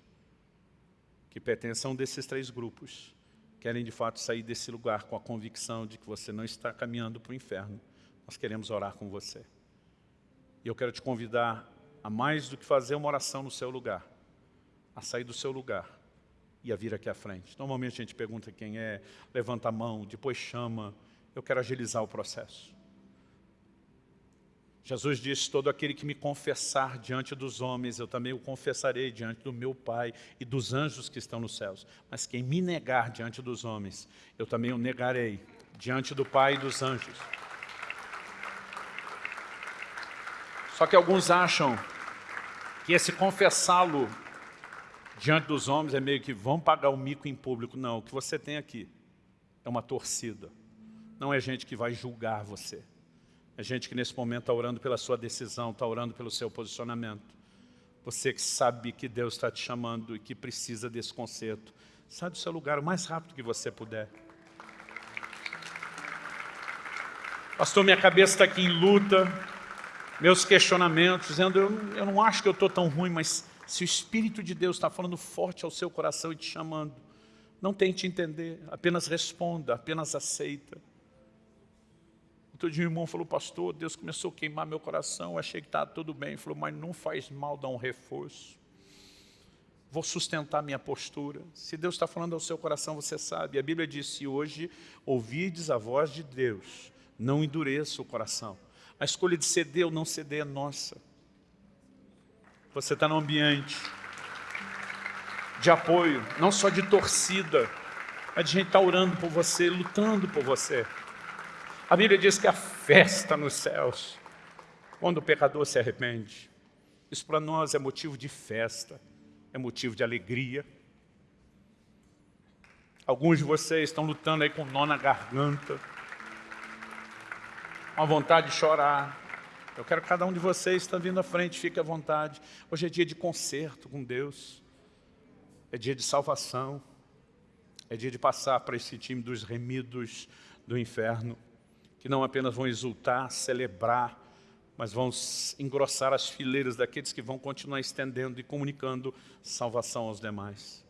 que pertencem a um desses três grupos, querem de fato sair desse lugar com a convicção de que você não está caminhando para o inferno? Nós queremos orar com você. E eu quero te convidar a mais do que fazer uma oração no seu lugar, a sair do seu lugar e a vir aqui à frente. Normalmente a gente pergunta quem é, levanta a mão, depois chama. Eu quero agilizar o processo. Jesus disse, todo aquele que me confessar diante dos homens, eu também o confessarei diante do meu Pai e dos anjos que estão nos céus. Mas quem me negar diante dos homens, eu também o negarei diante do Pai e dos anjos. Só que alguns acham que esse confessá-lo diante dos homens é meio que vão pagar o mico em público. Não, o que você tem aqui é uma torcida. Não é gente que vai julgar você. É gente que nesse momento está orando pela sua decisão, está orando pelo seu posicionamento. Você que sabe que Deus está te chamando e que precisa desse conserto. Sai do seu lugar o mais rápido que você puder. Pastor, minha cabeça está aqui em luta, meus questionamentos, dizendo, eu, eu não acho que eu estou tão ruim, mas se o Espírito de Deus está falando forte ao seu coração e te chamando, não tente entender, apenas responda, apenas aceita. Outro dia o irmão falou, pastor, Deus começou a queimar meu coração, achei que estava tudo bem. Falou, mas não faz mal dar um reforço. Vou sustentar minha postura. Se Deus está falando ao seu coração, você sabe. A Bíblia diz, se hoje ouvides a voz de Deus, não endureça o coração. A escolha de ceder ou não ceder é nossa. Você está num ambiente de apoio, não só de torcida, mas de gente está orando por você, lutando por você. A Bíblia diz que a festa nos céus, quando o pecador se arrepende. Isso para nós é motivo de festa, é motivo de alegria. Alguns de vocês estão lutando aí com nó na garganta, uma vontade de chorar. Eu quero que cada um de vocês está vindo à frente, fique à vontade. Hoje é dia de concerto com Deus, é dia de salvação, é dia de passar para esse time dos remidos do inferno que não apenas vão exultar, celebrar, mas vão engrossar as fileiras daqueles que vão continuar estendendo e comunicando salvação aos demais.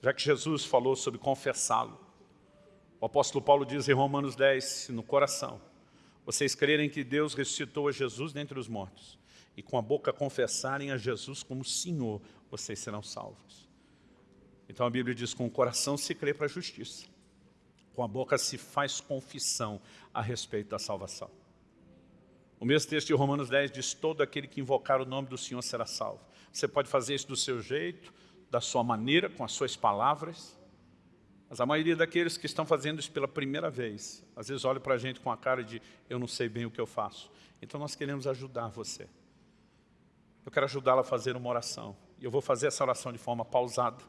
Já que Jesus falou sobre confessá-lo, o apóstolo Paulo diz em Romanos 10, se no coração vocês crerem que Deus ressuscitou a Jesus dentre os mortos e com a boca confessarem a Jesus como Senhor, vocês serão salvos. Então a Bíblia diz, com o coração se crê para a justiça com a boca se faz confissão a respeito da salvação. O mesmo texto de Romanos 10 diz, todo aquele que invocar o nome do Senhor será salvo. Você pode fazer isso do seu jeito, da sua maneira, com as suas palavras, mas a maioria daqueles que estão fazendo isso pela primeira vez, às vezes olha para a gente com a cara de, eu não sei bem o que eu faço. Então nós queremos ajudar você. Eu quero ajudá-la a fazer uma oração. E eu vou fazer essa oração de forma pausada.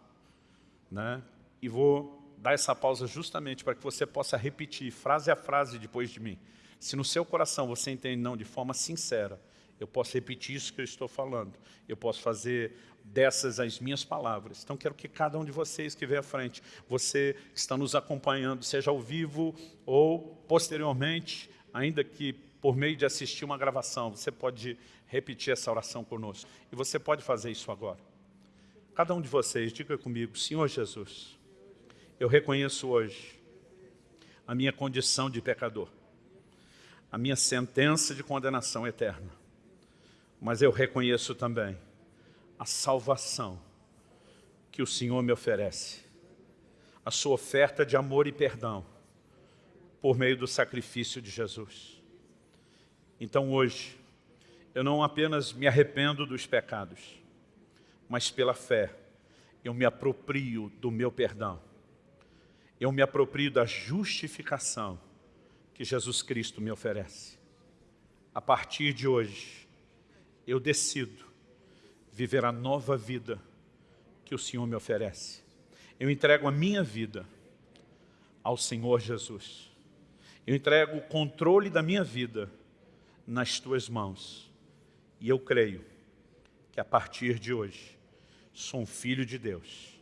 Né? E vou dar essa pausa justamente para que você possa repetir frase a frase depois de mim. Se no seu coração você entende não de forma sincera, eu posso repetir isso que eu estou falando. Eu posso fazer dessas as minhas palavras. Então quero que cada um de vocês que veio à frente, você que está nos acompanhando, seja ao vivo ou posteriormente, ainda que por meio de assistir uma gravação, você pode repetir essa oração conosco. E você pode fazer isso agora. Cada um de vocês, diga comigo, Senhor Jesus, eu reconheço hoje a minha condição de pecador, a minha sentença de condenação eterna. Mas eu reconheço também a salvação que o Senhor me oferece, a sua oferta de amor e perdão, por meio do sacrifício de Jesus. Então hoje, eu não apenas me arrependo dos pecados, mas pela fé, eu me aproprio do meu perdão. Eu me aproprio da justificação que Jesus Cristo me oferece. A partir de hoje, eu decido viver a nova vida que o Senhor me oferece. Eu entrego a minha vida ao Senhor Jesus. Eu entrego o controle da minha vida nas tuas mãos. E eu creio que a partir de hoje sou um filho de Deus,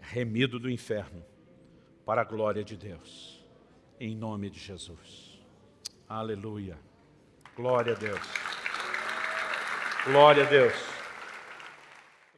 remido do inferno, para a glória de Deus. Em nome de Jesus. Aleluia. Glória a Deus. Glória a Deus.